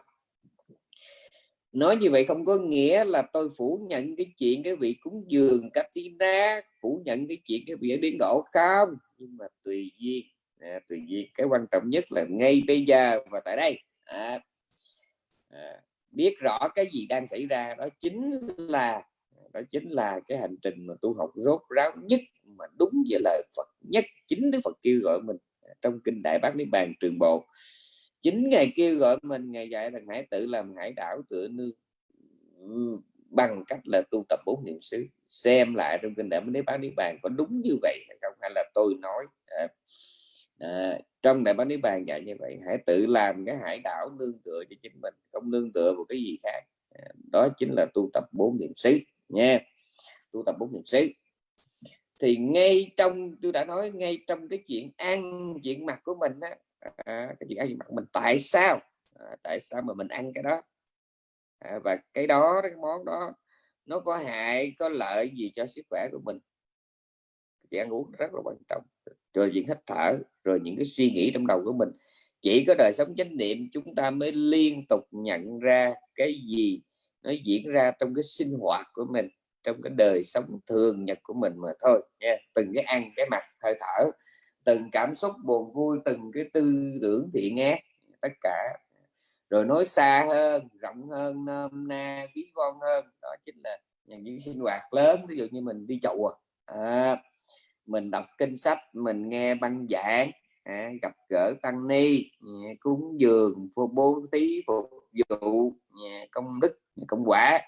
Nói như vậy không có nghĩa là tôi phủ nhận cái chuyện cái vị cúng dường Katina phủ nhận cái chuyện cái vị biến độ không? Nhưng mà tùy duyên à, tùy duyên. Cái quan trọng nhất là ngay bây giờ và tại đây. À, à, biết rõ cái gì đang xảy ra đó chính là đó chính là cái hành trình mà tu học rốt ráo nhất mà đúng với lời Phật nhất chính Đức Phật kêu gọi mình à, trong kinh Đại Bát Niết Bàn Trường Bộ chính ngày kêu gọi mình ngày dạy rằng hãy tự làm hải đảo tựa nương ừ, bằng cách là tu tập bốn niệm xứ. Xem lại trong kinh đại bát niết niết bàn có đúng như vậy hay không? Hay là tôi nói à, à, trong đại bát niết bàn dạy như vậy hãy tự làm cái hải đảo nương tựa cho chính mình không nương tựa vào cái gì khác. À, đó chính là tu tập bốn niệm xứ nha. Tu tập bốn niệm xứ. Thì ngay trong tôi đã nói ngay trong cái chuyện ăn chuyện mặt của mình á à, cái chuyện ăn gì mặt mình tại sao? À, tại sao mà mình ăn cái đó? À, và cái đó cái món đó nó có hại có lợi gì cho sức khỏe của mình. Chị ăn uống rất là quan trọng. Rồi chuyện hít thở rồi những cái suy nghĩ trong đầu của mình. Chỉ có đời sống chánh niệm chúng ta mới liên tục nhận ra cái gì nó diễn ra trong cái sinh hoạt của mình trong cái đời sống thường nhật của mình mà thôi nha. Từng cái ăn cái mặt hơi thở từng cảm xúc buồn vui từng cái tư tưởng thiện ác tất cả. Rồi nói xa hơn rộng hơn nôm na ví von hơn đó chính là những sinh hoạt lớn. Ví dụ như mình đi chùa à, à, mình đọc kinh sách mình nghe băng giảng à, gặp gỡ tăng ni à, cúng dường phô bố thí phục vụ à, công đức công quả.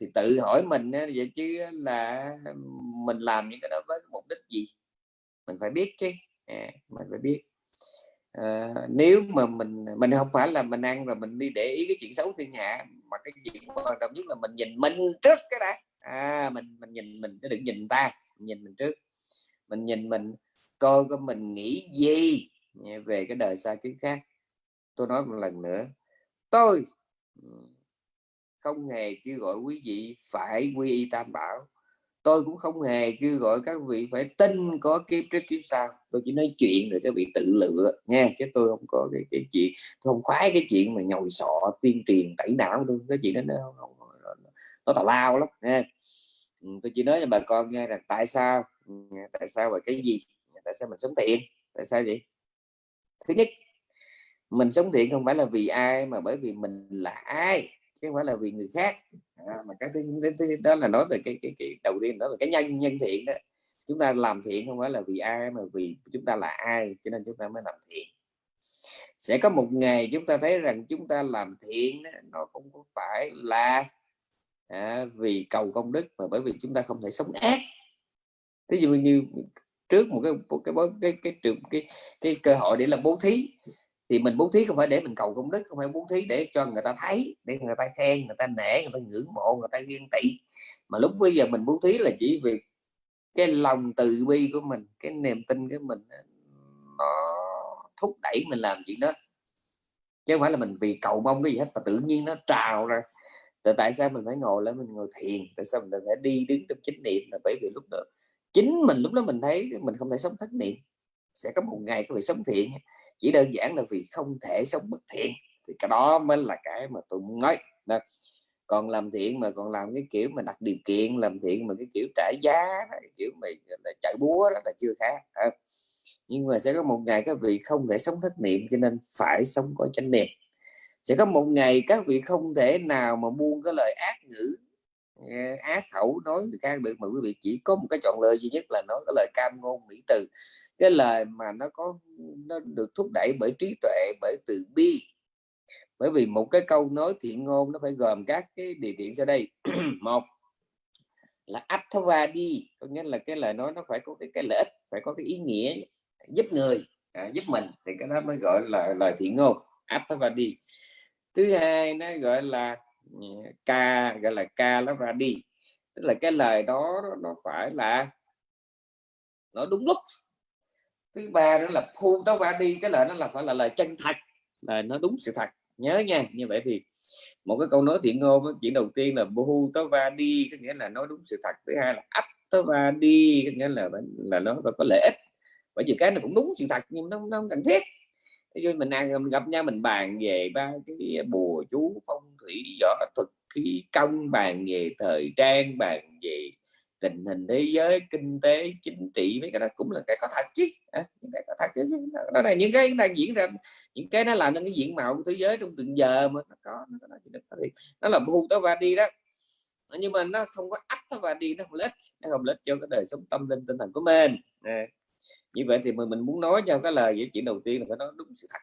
Thì tự hỏi mình vậy chứ là mình làm những cái đó với mục đích gì? Mình phải biết chứ. À, mình phải biết. À, nếu mà mình mình không phải là mình ăn rồi mình đi để ý cái chuyện xấu thiên hạ mà cái chuyện quan trọng nhất là mình nhìn mình trước cái đã. À, mình mình nhìn mình đừng nhìn ta nhìn mình trước. Mình nhìn mình coi có mình nghĩ gì về cái đời xa kiếp khác. Tôi nói một lần nữa tôi không hề kêu gọi quý vị phải quy y tam bảo tôi cũng không hề kêu gọi các vị phải tin có kiếp trước kiếp sau. Tôi chỉ nói chuyện rồi các vị tự lựa nha chứ tôi không có cái, cái chuyện tôi không khoái cái chuyện mà nhồi sọ tuyên truyền tẩy não tôi. Cái chuyện đó nó nó, nó, nó tào lao lắm nha ừ, tôi chỉ nói cho bà con nghe là tại sao ừ, tại sao và cái gì tại sao mình sống thiện tại sao vậy? Thứ nhất mình sống thiện không phải là vì ai mà bởi vì mình là ai chứ không phải là vì người khác. À, mà cái thứ, thứ, thứ đó là nói về cái, cái, cái đầu tiên đó là cái nhân nhân thiện đó. Chúng ta làm thiện không phải là vì ai mà vì chúng ta là ai cho nên chúng ta mới làm thiện. Sẽ có một ngày chúng ta thấy rằng chúng ta làm thiện đó, nó không phải là à, vì cầu công đức mà bởi vì chúng ta không thể sống ác. Ví dụ như trước một cái một cái cái cái cái, cái, cái, cái cơ hội để làm bố thí thì mình bố thí không phải để mình cầu công đức, không phải bố thí để cho người ta thấy, để người ta khen, người ta nể, người ta ngưỡng mộ, người ta ghen tị. Mà lúc bây giờ mình bố thí là chỉ vì cái lòng từ bi của mình, cái niềm tin của mình nó thúc đẩy mình làm chuyện đó. Chứ không phải là mình vì cầu mong cái gì hết, mà tự nhiên nó trào ra. Tại tại sao mình phải ngồi lên mình ngồi thiền? Tại sao mình phải đi đứng trong chánh niệm? Là bởi vì lúc đó, chính mình lúc đó mình thấy mình không thể sống thất niệm. Sẽ có một ngày có phải sống thiện chỉ đơn giản là vì không thể sống bất thiện, thì cái đó mới là cái mà tôi muốn nói đó. còn làm thiện mà còn làm cái kiểu mà đặt điều kiện, làm thiện mà cái kiểu trả giá, cái kiểu mày là chạy búa đó là chưa khác à. nhưng mà sẽ có một ngày các vị không thể sống thất niệm, cho nên phải sống có chánh niệm sẽ có một ngày các vị không thể nào mà buông cái lời ác ngữ ác khẩu nói người khác được, mà quý vị chỉ có một cái chọn lời duy nhất là nói cái lời cam ngôn mỹ từ cái lời mà nó có nó được thúc đẩy bởi trí tuệ bởi từ bi. Bởi vì một cái câu nói thiện ngôn nó phải gồm các cái điều kiện sau đây. Một là đi có nghĩa là cái lời nói nó phải có cái, cái lợi ích phải có cái ý nghĩa giúp người à, giúp mình thì cái đó mới gọi là lời thiện ngôn đi. Thứ hai nó gọi là ừ, ca gọi là ca nó ra đi. Tức là cái lời đó nó phải là nó đúng lúc thứ ba đó là phu táo va đi cái lời nó là phải là lời chân thật là nó đúng sự thật. Nhớ nha như vậy thì một cái câu nói thiện ngôn chuyện đầu tiên là bu tớ va đi có nghĩa là nói đúng sự thật. Thứ hai là ấp tớ va đi có nghĩa là là nó có lợi ích. Bởi vì cái nó cũng đúng sự thật nhưng nó, nó không cần thiết. Ví mình ăn mình gặp nhau mình bàn về ba cái bùa chú phong thủy võ thuật khí công bàn về thời trang bàn về tình hình thế giới kinh tế chính trị mấy cái đó cũng là cái có thật chứ. À, những cái có thật chứ đó là những cái đang diễn ra những cái nó làm nên cái diện mạo của thế giới trong từng giờ mà nó có nó, nó, nó, nó là bu tao và đi đó. Nhưng mà nó không có ách tao và đi nó không lết nó không lết cho cái đời sống tâm linh tinh thần của mình. À, như vậy thì mình, mình muốn nói cho cái lời giải chuyện đầu tiên là phải nói đúng sự thật.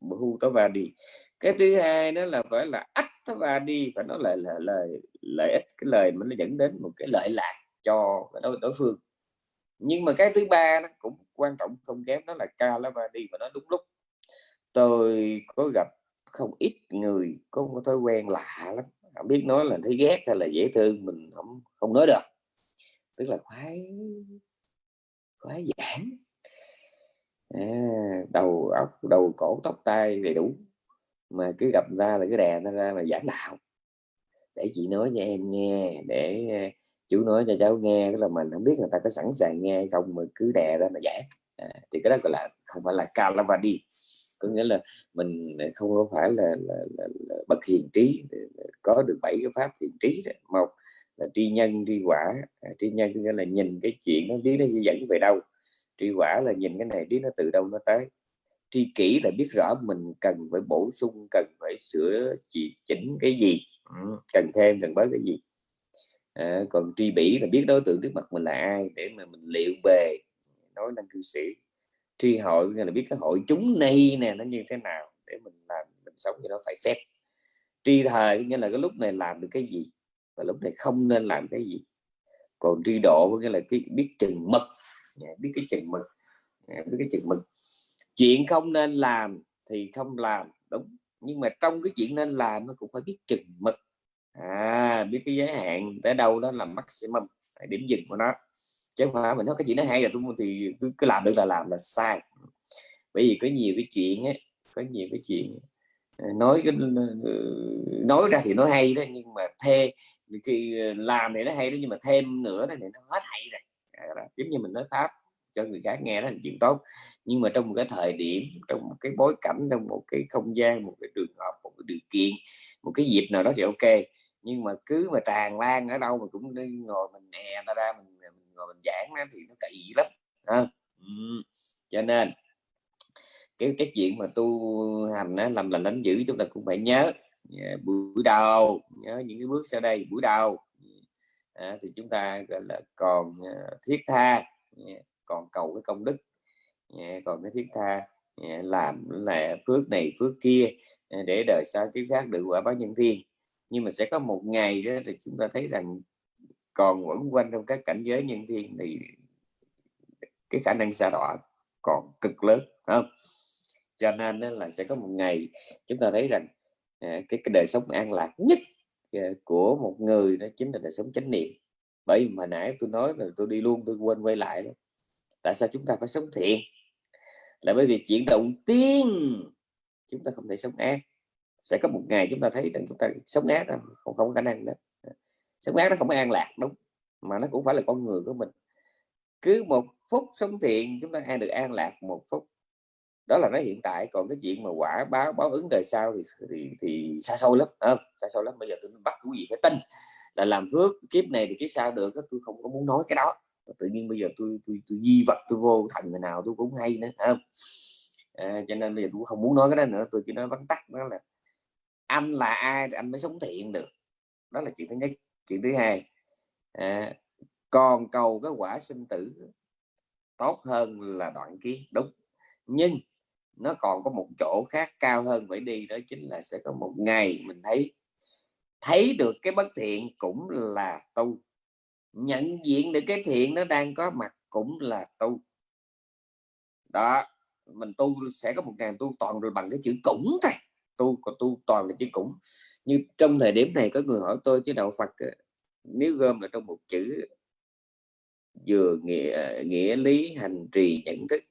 Bu tao và đi cái thứ hai đó là phải là ách và đi và nó lại là lời lợi ích cái lời mà nó dẫn đến một cái lợi lạc cho đối, đối phương. Nhưng mà cái thứ ba nó cũng quan trọng không kém đó là ca lá va đi và nó đúng lúc. Tôi có gặp không ít người có một thói quen lạ lắm. Không biết nói là thấy ghét hay là dễ thương mình không không nói được. Tức là khoái khoái giản à, đầu óc đầu cổ tóc tai đầy đủ mà cứ gặp ra là cứ đè nó ra là giảng đạo. Để chị nói cho em nghe để ờ, chú nói cho cháu nghe tức là mình không biết người ta có sẵn sàng nghe không mà cứ đè ra mà giảng. À, thì cái đó gọi là không phải là calavadi có nghĩa là mình ờ, không có phải là, là, là, là bậc hiền trí ờ, có được bảy cái pháp hiền trí đó. một là tri nhân tri quả. À, tri nhân nghĩa là nhìn cái chuyện nó biết nó sẽ dẫn về đâu. Tri quả là nhìn cái này biết nó từ đâu nó tới tri kỷ là biết rõ mình cần phải bổ sung cần phải sửa chỉ chỉnh cái gì cần thêm cần bớt cái gì. À, còn tri bỉ là biết đối tượng trước mặt mình là ai để mà mình liệu bề nói năng cư sĩ. Tri hội là biết cái hội chúng này nè nó như thế nào để mình làm mình sống cho nó phải phép. Tri thời nghĩa là cái lúc này làm được cái gì và lúc này không nên làm cái gì. Còn tri độ có nghĩa là cái biết chừng mực biết cái chừng mực biết cái chừng mực chuyện không nên làm thì không làm đúng. Nhưng mà trong cái chuyện nên làm nó cũng phải biết chừng mực. À biết cái giới hạn tới đâu đó là maximum điểm dừng của nó. Chứ không phải mình nói cái chuyện nó hay là không thì cứ, cứ làm được là làm là sai. Bởi vì có nhiều cái chuyện ấy có nhiều cái chuyện ờ, nói nói ra thì nó hay đó nhưng mà thê khi ờ, làm thì nó hay đó nhưng mà thêm nữa đó thì nó hết hay rồi. À, giống như mình nói pháp cho người khác nghe đó là chuyện tốt nhưng mà trong một cái thời điểm trong một cái bối cảnh trong một cái không gian một cái trường hợp một cái điều kiện một cái dịp nào đó thì ok nhưng mà cứ mà tràn lan ở đâu mà cũng ngồi mình nè ta ra mình, mình ngồi mình giảng đó, thì nó kỳ lắm à. ừ. cho nên cái cái chuyện mà tu hành đó, làm lành đánh giữ chúng ta cũng phải nhớ yeah, buổi đầu nhớ những cái bước sau đây buổi đầu à, thì chúng ta gọi là còn uh, thiết tha yeah, còn cầu cái công đức. Dạ, còn cái thiết tha dạ, làm là phước này phước kia dạ, để đời sau kiếp khác được quả báo nhân thiên. Nhưng mà sẽ có một ngày đó thì chúng ta thấy rằng còn quẩn quanh trong các cảnh giới nhân thiên thì cái khả năng xa đọa còn cực lớn không? Cho nên là sẽ có một ngày chúng ta thấy rằng cái, cái đời sống an lạc nhất của một người đó chính là đời sống chánh niệm. Bởi mà nãy tôi nói là tôi đi luôn tôi quên quay lại đó tại sao chúng ta phải sống thiện? Là bởi vì chuyện đầu tiên chúng ta không thể sống ác. Sẽ có một ngày chúng ta thấy rằng chúng ta sống ác đó, không không có khả năng đó. Sống ác nó không an lạc đúng mà nó cũng phải là con người của mình. Cứ một phút sống thiện chúng ta an được an lạc một phút. Đó là nó hiện tại còn cái chuyện mà quả báo báo ứng đời sau thì thì, thì xa xôi lắm à, xa xôi lắm. Bây giờ tôi bắt quý vị phải tin là làm phước kiếp này thì kiếp sau được tôi không có muốn nói cái đó tự nhiên bây giờ tôi tôi, tôi di vật tôi vô thành người nào tôi cũng hay nữa không? À, cho nên bây giờ tôi không muốn nói cái đó nữa tôi chỉ nói vắn tắt đó là anh là ai thì anh mới sống thiện được. Đó là chuyện thứ nhất. Chuyện thứ hai à, còn cầu cái quả sinh tử tốt hơn là đoạn kiến đúng. Nhưng nó còn có một chỗ khác cao hơn phải đi đó chính là sẽ có một ngày mình thấy thấy được cái bất thiện cũng là tu nhận diện được cái thiện nó đang có mặt cũng là tu. Đó mình tu sẽ có một ngàn tu toàn rồi bằng cái chữ cũng thôi. Tu còn tu toàn là chữ cũng. Như trong thời điểm này có người hỏi tôi chứ đạo Phật ờ, nếu gom là trong một chữ vừa nghĩa nghĩa lý hành trì nhận thức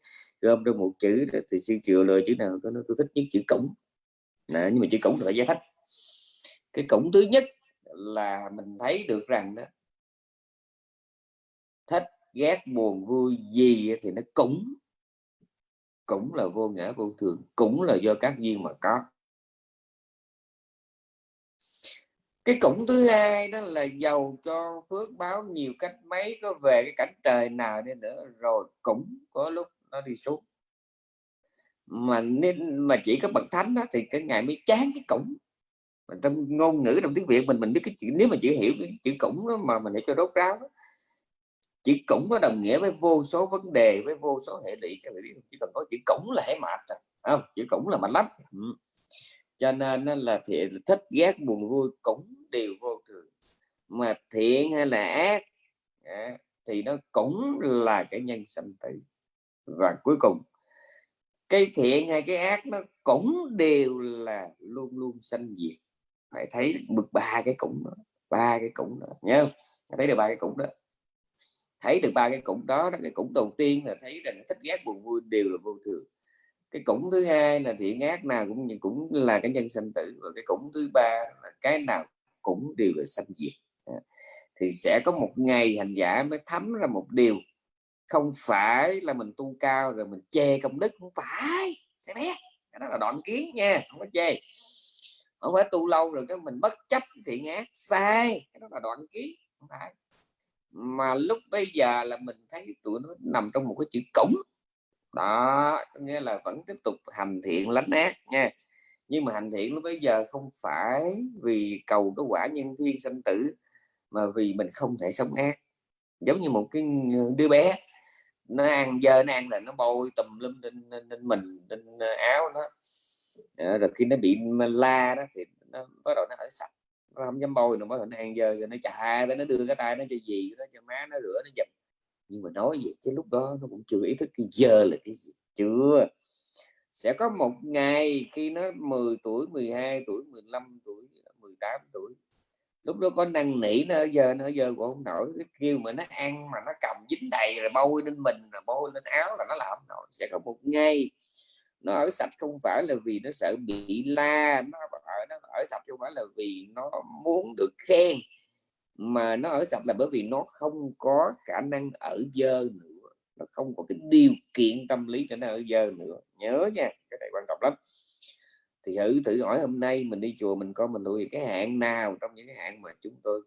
gom trong một chữ thì sư chịu lời chữ nào có nó tôi thích nhất chữ cũng. Đó, nhưng mà chữ cũng là giải thích. Cái cũng thứ nhất là mình thấy được rằng đó thích ghét buồn vui gì thì nó cũng cũng là vô ngã vô thường cũng là do các duyên mà có. Cái cũng thứ hai đó là giàu cho phước báo nhiều cách mấy có về cái cảnh trời nào đi nữa rồi cũng có lúc nó đi xuống. Mà nên mà chỉ có bậc thánh đó thì cái ngày mới chán cái cũng. Mà trong ngôn ngữ trong tiếng việt mình mình biết cái chữ nếu mà chỉ hiểu cái chữ cũng đó mà mình để cho rốt ráo đó, chữ cũng có đồng nghĩa với vô số vấn đề, với vô số hệ lụy, các bạn chỉ cần có chữ cũng là hệ mệt rồi không? Chữ cũng là mạnh lắm. Ừ. cho nên là thiện thích ghét buồn vui cũng đều vô thường. Mà thiện hay là ác thì nó cũng là cái nhân sanh tử. Và cuối cùng, cái thiện hay cái ác nó cũng đều là luôn luôn sanh diệt. Phải thấy được ba cái cũng đó ba cái cũng đó nhớ thấy được ba cái cũng đó thấy được ba cái củng đó, đó cái củng đầu tiên là thấy rằng thích ghét buồn vui đều là vô thường. Cái củng thứ hai là thiện ác nào cũng cũng là cái nhân sanh tử và cái củng thứ ba là cái nào cũng đều là sanh diệt. Thì sẽ có một ngày hành giả mới thấm ra một điều không phải là mình tu cao rồi mình chê công đức không phải sẽ biết. Cái đó là đoạn kiến nha không có chê. Không phải tu lâu rồi cái mình bất chấp thiện ác sai cái đó là đoạn kiến không phải mà lúc bây giờ là mình thấy tụi nó nằm trong một cái chữ cổng. Đó nghĩa là vẫn tiếp tục hành thiện lánh ác nha. Nhưng mà hành thiện lúc bây giờ không phải vì cầu cái quả nhân thiên sanh tử mà vì mình không thể sống ác. Giống như một cái đứa bé nó ăn dơ nó ăn là nó bôi tùm lum lên, lên, lên mình lên ờ, áo nó. Ờ, rồi khi nó bị la đó thì nó bắt đầu nó ở sạch nó không dám bôi nó mới nó ăn giờ rồi nó chà nó đưa cái tay nó cho gì nó cho má nó rửa, nó dập nhưng mà nói vậy chứ lúc đó nó cũng chưa ý thức cái giờ là cái gì, chưa. Sẽ có một ngày khi nó 10 tuổi 12 tuổi 15 tuổi 18 tuổi, lúc đó có năng nỉ, nó giờ nó giờ cũng không nổi. Cái kêu mà nó ăn mà nó cầm dính đầy rồi bôi lên mình, rồi bôi lên áo là nó làm nổi. Sẽ có một ngày nó ở sạch không phải là vì nó sợ bị la, nó ở nó ở sạch không phải là vì nó muốn được khen, mà nó ở sạch là bởi vì nó không có khả năng ở dơ nữa. Nó không có cái điều kiện tâm lý cho nó ở dơ nữa. Nhớ nha, cái này quan trọng lắm. Thì thử thử hỏi hôm nay mình đi chùa mình coi mình nuôi cái hạn nào trong những cái hạn mà chúng tôi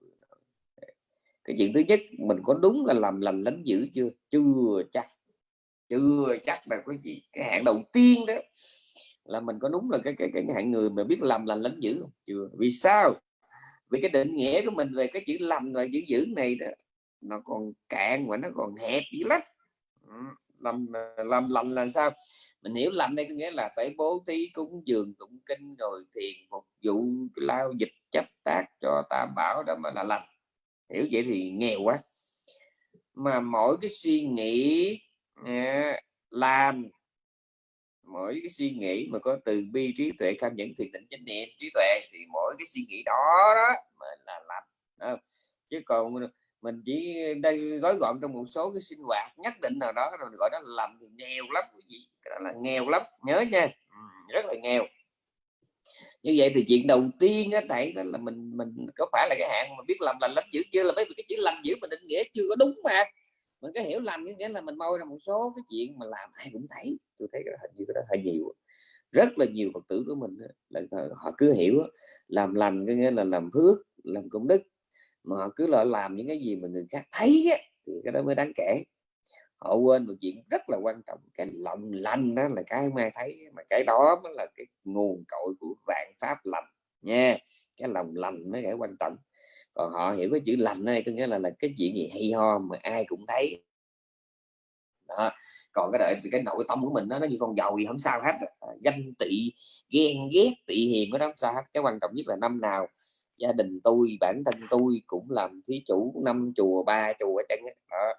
cái chuyện thứ nhất, mình có đúng là làm lành lánh dữ chưa? Chưa chắc chưa chắc là quý vị, cái hạn đầu tiên đó là mình có đúng là cái cái cái hạng người mà biết làm lành lánh dữ không? Chưa. Vì sao? Vì cái định nghĩa của mình về cái chữ lành và chữ dữ này đó, nó còn cạn và nó còn hẹp dữ lắm. Làm làm lành là sao? Mình hiểu lành đây có nghĩa là phải bố thí cúng dường, tụng kinh rồi thiền, phục vụ, lao dịch, chấp tác cho tam bảo đó mà là lành. Hiểu vậy thì nghèo quá. Mà mỗi cái suy nghĩ làm mỗi cái suy nghĩ mà có từ bi, trí tuệ tham nhẫn, thiền định chánh niệm trí tuệ thì mỗi cái suy nghĩ đó đó mà là lành chứ còn mình chỉ đây gói gọn trong một số cái sinh hoạt nhất định nào đó, rồi gọi đó là làm thì nghèo lắm cái gì cái đó là nghèo lắm, nhớ nha. Rất là nghèo. Như vậy thì chuyện đầu tiên á tại đó là mình mình có phải là cái hạn mà biết làm lành lắm dữ chưa? Là mấy cái chữ lành dữ mình định nghĩa chưa có đúng mà mình cái hiểu lầm, nghĩa là mình môi ra một số cái chuyện mà làm ai cũng thấy. Tôi thấy cái hình như cái đó hơi nhiều rất là nhiều phật tử của mình là ờ, họ cứ hiểu làm lành cái nghĩa là làm phước, làm công đức. Mà họ cứ là làm những cái gì mà người khác thấy thì cái đó mới đáng kể. Họ quên một chuyện rất là quan trọng, cái lòng lành đó là cái mai thấy, mà cái đó mới là cái nguồn cội của vạn pháp lành nha. Cái lòng lành mới cái quan trọng còn họ hiểu cái chữ lành này có nghĩa là là cái chuyện gì hay ho mà ai cũng thấy đó. còn cái đợi cái nội tâm của mình đó, nó như con dầu thì không sao hết à, ganh tị ghen ghét tị hiềm nó không sao hết cái quan trọng nhất là năm nào gia đình tôi bản thân tôi cũng làm thí chủ năm chùa ba chùa chẳng đó.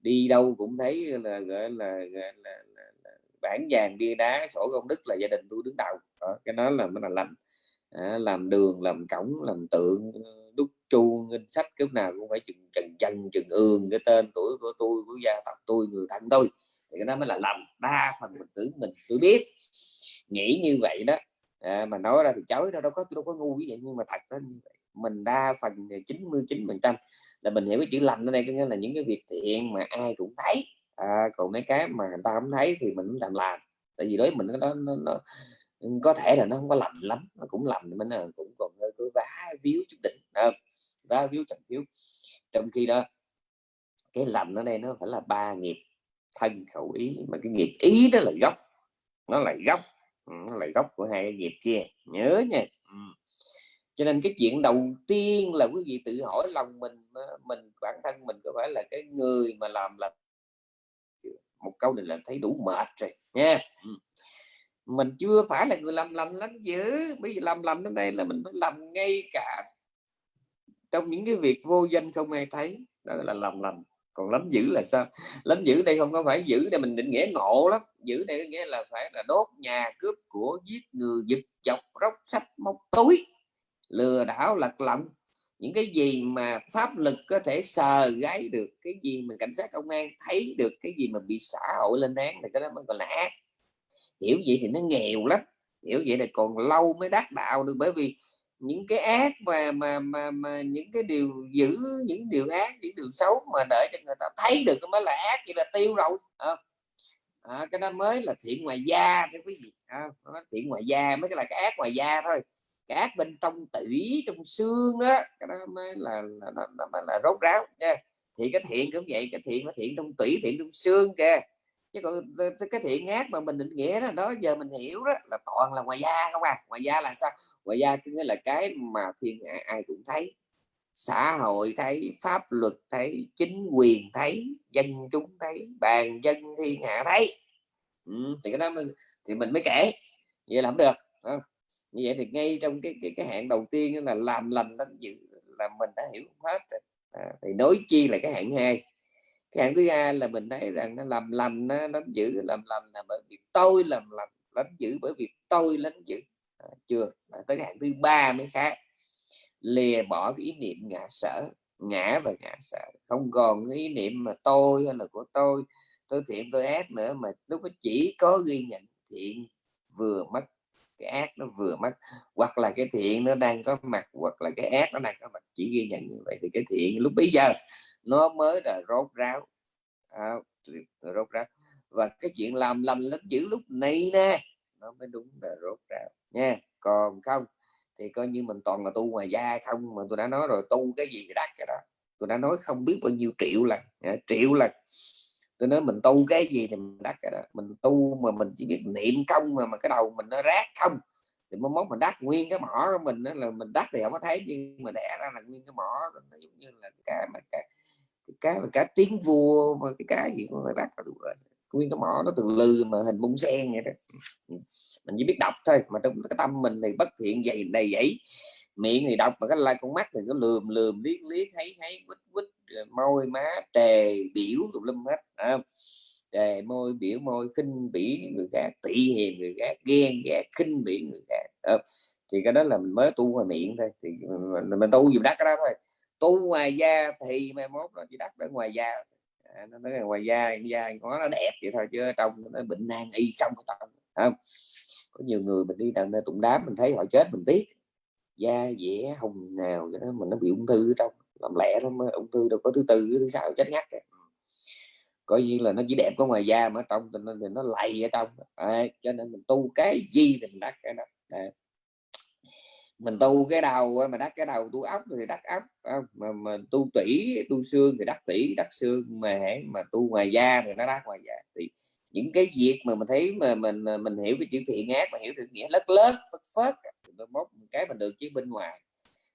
đi đâu cũng thấy là gọi là, là, là, là bản vàng bia đá sổ công đức là gia đình tôi đứng đầu đó. cái đó là mới là lành à, làm đường làm cổng làm tượng đúc chu ngân sách cái nào cũng phải chừng trần chân chừng ương cái tên tuổi của tôi của gia tộc tôi người thân tôi. Thì cái đó mới là lành đa phần mình tưởng mình tự biết. Nghĩ như vậy đó. À, mà nói ra thì chối đâu đâu có đâu có ngu như vậy nhưng mà thật đó như vậy. Mình đa phần 99 phần trăm là mình hiểu cái chữ lành ở đây có nghĩa là những cái việc thiện mà ai cũng thấy. À, còn mấy cái mà người ta không thấy thì mình cũng làm làm tại vì đối mình nó, nó, nó có thể là nó không có lành lắm nó cũng lành mình cũng còn hơi cứ vá víu chút đỉnh à, vá víu chậm thiếu trong khi đó cái lành ở đây nó phải là ba nghiệp thân khẩu ý mà cái nghiệp ý đó là gốc nó là gốc ừ, nó là gốc của hai cái nghiệp kia nhớ nha. Ừ. cho nên cái chuyện đầu tiên là quý vị tự hỏi lòng mình mình bản thân mình có phải là cái người mà làm là một câu này là thấy đủ mệt rồi nha. Ừ mình chưa phải là người làm lành lắm chứ. Bây giờ làm lành đến đây là mình phải làm ngay cả trong những cái việc vô danh không ai thấy. Đó là làm lành. Còn lắm dữ là sao? Lắm dữ đây không có phải giữ để mình định nghĩa ngộ lắm. Giữ đây nghĩa là phải là đốt nhà cướp của giết người, giật chọc, róc sách móc túi, lừa đảo lật lọng những cái gì mà pháp lực có thể sờ gáy được, cái gì mà cảnh sát công an thấy được, cái gì mà bị xã hội lên án thì cái đó mới gọi là ác hiểu vậy thì nó nghèo lắm. Hiểu vậy là còn lâu mới đắc đạo được bởi vì những cái ác mà mà mà, mà những cái điều giữ những điều ác những điều xấu mà để cho người ta thấy được nó mới là ác vậy là tiêu rồi à, à, cái đó mới là thiện ngoài da cho quý vị à, thiện ngoài da mới là cái ác ngoài da thôi. Cái ác bên trong tủy trong xương đó cái đó mới là là, là, là, là, là rốt ráo nha. Thì cái thiện cũng vậy cái thiện nó thiện trong tủy thiện trong xương kìa chứ còn cái thiện ác mà mình định nghĩa đó, đó giờ mình hiểu đó là toàn là ngoài da không à. Ngoài da là sao? Ngoài da có nghĩa là cái mà thiên hạ ai cũng thấy xã hội thấy pháp luật thấy chính quyền thấy dân chúng thấy bàn dân thiên hạ thấy. Ừ, thì cái đó mình, thì mình mới kể. Vậy làm được à, như vậy thì ngay trong cái cái cái hạn đầu tiên là làm lành lánh dự là mình đã hiểu hết rồi. À, thì nói chi là cái hạn hai cái hạng thứ hai là mình thấy rằng nó làm lành nó đánh giữ làm lành là bởi vì tôi làm lành đánh giữ bởi vì tôi đánh giữ. À, chưa à, tới cái hạng thứ ba mới khác. Lìa bỏ cái ý niệm ngã sở ngã và ngã sở. Không còn cái ý niệm mà tôi hay là của tôi tôi thiện tôi ác nữa mà lúc đó chỉ có ghi nhận thiện vừa mất cái ác nó vừa mất. Hoặc là cái thiện nó đang có mặt hoặc là cái ác nó đang có mặt chỉ ghi nhận như vậy thì cái thiện lúc bây giờ nó mới là rốt ráo. À, rốt ráo. Và cái chuyện làm lành lắm giữ lúc này nè nó mới đúng là rốt ráo. Nha còn không thì coi như mình toàn là tu ngoài da không mà tôi đã nói rồi tu cái gì thì đắt cái đó. Tôi đã nói không biết bao nhiêu triệu lần triệu lần. Tôi nói mình tu cái gì thì mình đắc cái đó. Mình tu mà mình chỉ biết niệm công mà mà cái đầu mình nó rác không thì mới mốt mình đắc. Nguyên cái mỏ của mình đó là mình đắc thì không có thấy nhưng mà đẻ ra là nguyên cái mỏ nó giống như là cái mà cái cái và cá tiếng vua và cái cá gì cũng phải bắt nguyên cái mỏ nó từ lư mà hình bông sen vậy đó. Mình chỉ biết đọc thôi mà trong cái tâm mình thì bất thiện dày đầy dẫy. Miệng thì đọc mà cái lai con mắt thì nó lườm lườm liếc liếc thấy thấy quýt quýt môi má trề biểu tùm lum hết à, trề môi biểu môi khinh bỉ người khác tị hiềm người khác ghen ghét khinh bỉ người khác à, thì cái đó là mình mới tu ngoài miệng thôi. Thì mình, mình tu gì đắt cái đó thôi tu ngoài da thì mai mốt nó chỉ đắt ở ngoài da. À, nó nói là ngoài da da có nó đẹp vậy thôi chứ trong nó bệnh nan y không không? Có nhiều người mình đi đằng tụng đám mình thấy họ chết mình tiếc. Da dẻ hồng nào cái đó mình nó bị ung thư ở trong làm lẽ lắm ung thư đâu có thứ tư thứ sáu chết ngắt rồi coi như là nó chỉ đẹp có ngoài da mà trong thì nó, thì nó lầy ở trong. À, cho nên mình tu cái gì thì mình đắc cái đó. À mình tu cái đầu mà đắc cái đầu tu ốc thì đắc ốc à, mà mà tu tủy tu xương thì đắc tủy đắc xương mà mà tu ngoài da thì nó đắc ngoài da. Thì những cái việc mà mình thấy mà mình à, mình hiểu cái chữ thiện ác mà hiểu được nghĩa lớn lớn phất phất mốt cái mình được chứ bên ngoài.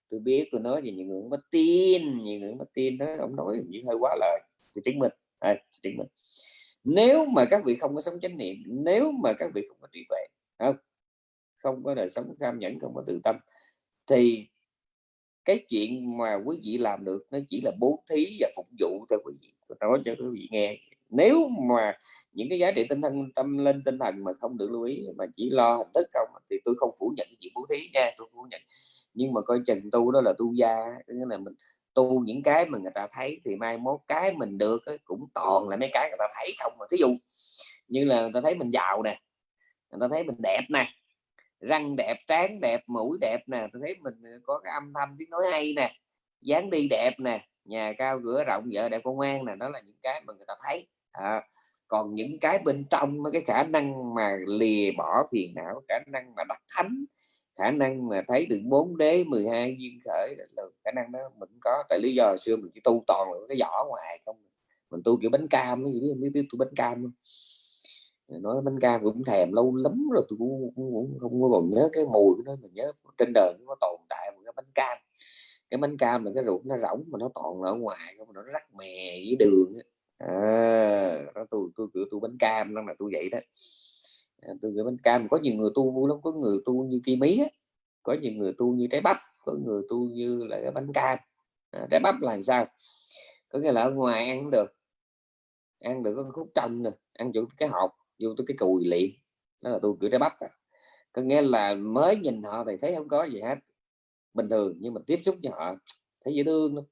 Tôi biết tôi nói gì những người mất tin những người mất tin đó ông nói như hơi quá lời thì chứng minh à, chứng minh. Nếu mà các vị không có sống chánh niệm nếu mà các vị không có trí tuệ không không có đời sống cam nhẫn không có tự tâm thì cái chuyện mà quý vị làm được nó chỉ là bố thí và phục vụ thôi quý vị tôi nói cho quý vị nghe. Nếu mà những cái giá trị tinh thần tâm lên tinh thần mà không được lưu ý mà chỉ lo hình thức không thì tôi không phủ nhận cái chuyện bố thí nha tôi phủ nhận. Nhưng mà coi chừng tu đó là tu gia nghĩa là mình tu những cái mà người ta thấy thì mai mốt cái mình được ấy, cũng toàn là mấy cái người ta thấy không mà thí dụ như là người ta thấy mình giàu nè người ta thấy mình đẹp nè răng đẹp trán đẹp mũi đẹp nè tôi thấy mình ờ, có cái âm thanh tiếng nói hay nè dáng đi đẹp nè nhà cao cửa rộng vợ đẹp con ngoan nè đó là những cái mà người ta thấy. À, còn những cái bên trong cái khả năng mà lìa bỏ phiền não khả năng mà đắc thánh khả năng mà thấy được bốn đế 12 duyên khởi là khả năng đó mình có. Tại lý do xưa mình chỉ tu toàn là cái vỏ ngoài không mình tu kiểu bánh cam biết biết, biết tu bánh cam nói bánh cam cũng thèm lâu lắm rồi tôi cũng, cũng, cũng không có còn nhớ cái mùi của nó mình nhớ trên đời nó tồn tại một cái bánh cam. Cái bánh cam là cái ruột nó rỗng mà nó toàn ở ngoài không nó rắc mè với đường à, đó tôi tôi kiểu tôi bánh cam đó là tôi vậy đó. À, tôi kiểu bánh cam có nhiều người tu vui lắm có người tu như cây mí á có nhiều người tu như trái bắp có người tu như là cái bánh cam. À, trái bắp là sao? Có nghĩa là ở ngoài ăn được ăn được có khúc trong nè ăn chỗ cái hộp vô tới cái cùi liệm, đó là tôi cử trái bắp à. có nghĩa là mới nhìn họ thì thấy không có gì hết bình thường nhưng mà tiếp xúc với họ thấy dễ thương lắm.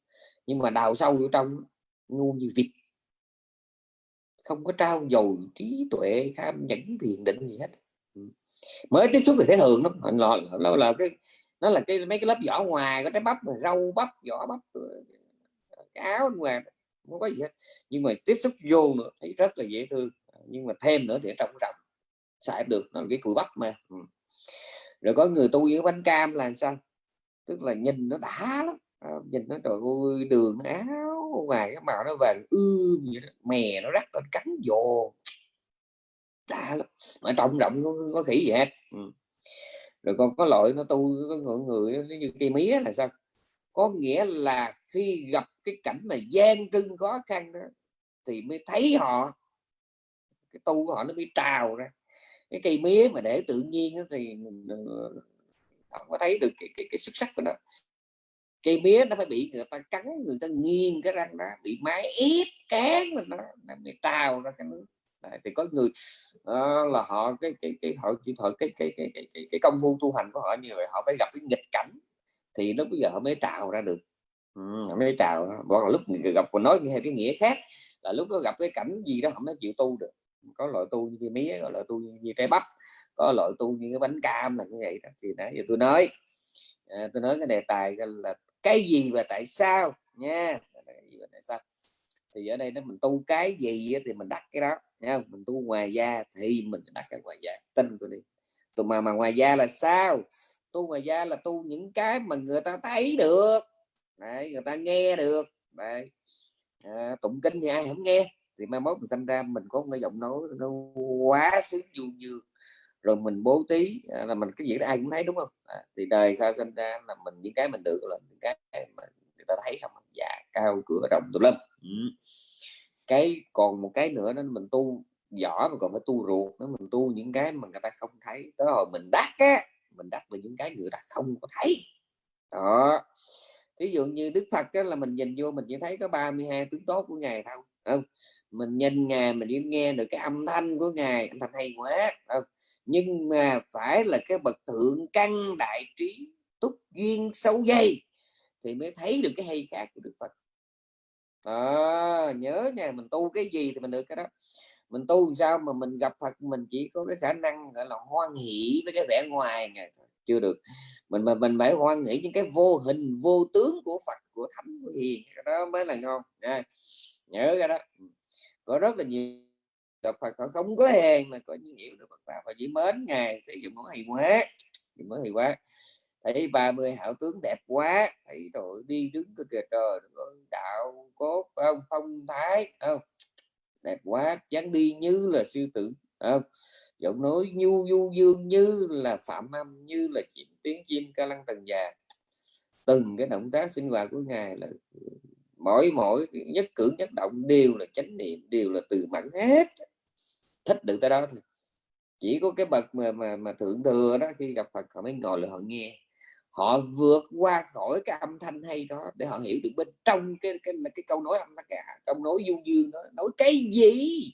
Nhưng mà đào sâu vô trong ngu như vịt. Không có trao dồi trí tuệ tham nhẫn thiền định gì hết. Ừ. Mới tiếp xúc thì thấy thường lắm. Nó là, nó là cái nó là cái mấy cái lớp vỏ ngoài có trái bắp rau bắp vỏ bắp cái áo ngoài không có gì hết. Nhưng mà tiếp xúc vô nữa thấy rất là dễ thương nhưng mà thêm nữa thì trong rộng xài được nó là cái cùi bắp mà. Ừ. rồi có người tu với bánh cam là sao? Tức là nhìn nó đã lắm. À, nhìn nó trời ơi đường áo ngoài cái màu nó vàng ươm vậy đó. mè nó rắc lên cắn vô đã lắm. Mà trọng rộng có, có khỉ gì hết. Ừ. rồi còn có loại nó tu có người, người nó như cây mía là sao? Có nghĩa là khi gặp cái cảnh mà gian trưng khó khăn đó thì mới thấy họ cái tu của họ nó mới trào ra. Cái cây mía mà để tự nhiên thì ừ, ừ, họ không có thấy được cái, cái, cái xuất sắc của nó. Cây mía nó phải bị người ta cắn người ta nghiêng cái răng nó bị máy ép cán lên nó nó bị trào ra cái nước. Đấy, thì có người uh, là họ cái cái cái họ chỉ họ cái cái cái cái, cái, cái công phu tu hành của họ như vậy họ phải gặp cái nghịch cảnh thì lúc bây giờ họ mới trào ra được. Ừ, họ mới trào còn lúc gặp còn nói theo cái nghĩa khác là lúc nó gặp cái cảnh gì đó họ mới chịu tu được có loại tu như mía có loại tu như trái bắp có loại tu như cái bánh cam là như vậy đó. Thì nãy giờ tôi nói à, tôi nói cái đề tài là cái gì và tại sao nha. Tại sao? Thì ở đây nó mình tu cái gì thì mình đặt cái đó nha. Mình tu ngoài da thì mình đặt cái ngoài da. Tin tôi đi. Tụi mà mà ngoài da là sao? Tu ngoài da là tu những cái mà người ta thấy được. Đấy, người ta nghe được. Đấy. À, tụng kinh thì ai không nghe? Thì mai mốt mình sinh ra mình có cái giọng nói nó quá sướng du dương. Rồi mình bố tí à, là mình cái gì đó ai cũng thấy đúng không? À, thì đời sao sinh ra là mình những cái mình được là những cái mà người ta thấy không? Dạ cao cửa rộng tùm lum. Ừ. cái còn một cái nữa đó mình tu võ mà còn phải tu ruột. Nó mình tu những cái mà người ta không thấy tới hồi mình đắc á mình đắc về những cái người ta không có thấy. Đó. Ví dụ như đức phật đó là mình nhìn vô mình chỉ thấy có 32 tướng tốt của ngài thôi không mình nhìn ngài mình đi nghe được cái âm thanh của ngài âm thanh hay quá không? nhưng mà phải là cái bậc thượng căn đại trí túc duyên sâu dây thì mới thấy được cái hay khác của đức phật à, nhớ nha mình tu cái gì thì mình được cái đó mình tu sao mà mình gặp Phật mình chỉ có cái khả năng gọi là hoan hỷ với cái vẻ ngoài này chưa được mình mà mình phải hoan hỷ những cái vô hình vô tướng của Phật của Thánh của Hiền đó mới là ngon nha nhớ cái đó. Ừ. Có rất là nhiều gặp Phật họ không có hèn mà có những hiểu được Phật pháp và chỉ mến ngài thì dùng mới hay quá thì mới hay quá thấy 30 hảo tướng đẹp quá, thấy rồi đi đứng cái kìa, trời đạo cốt không? Phong thái không? Đẹp quá dáng đi như là sư tử không? giọng nói nhu du dương như là phạm âm, như là chim tiếng chim ca lăng tầng già. Từng cái động tác sinh hoạt của ngài là mỗi mỗi nhất cử nhất động đều là chánh niệm đều là từ mẫn hết. Thích được tới đó thôi chỉ có cái bậc mà mà, mà thượng thừa đó khi gặp Phật họ mới ngồi là họ nghe. Họ vượt qua khỏi cái âm thanh hay đó để họ hiểu được bên trong cái cái là cái câu nói âm thanh cái câu nói du dương đó nói cái gì?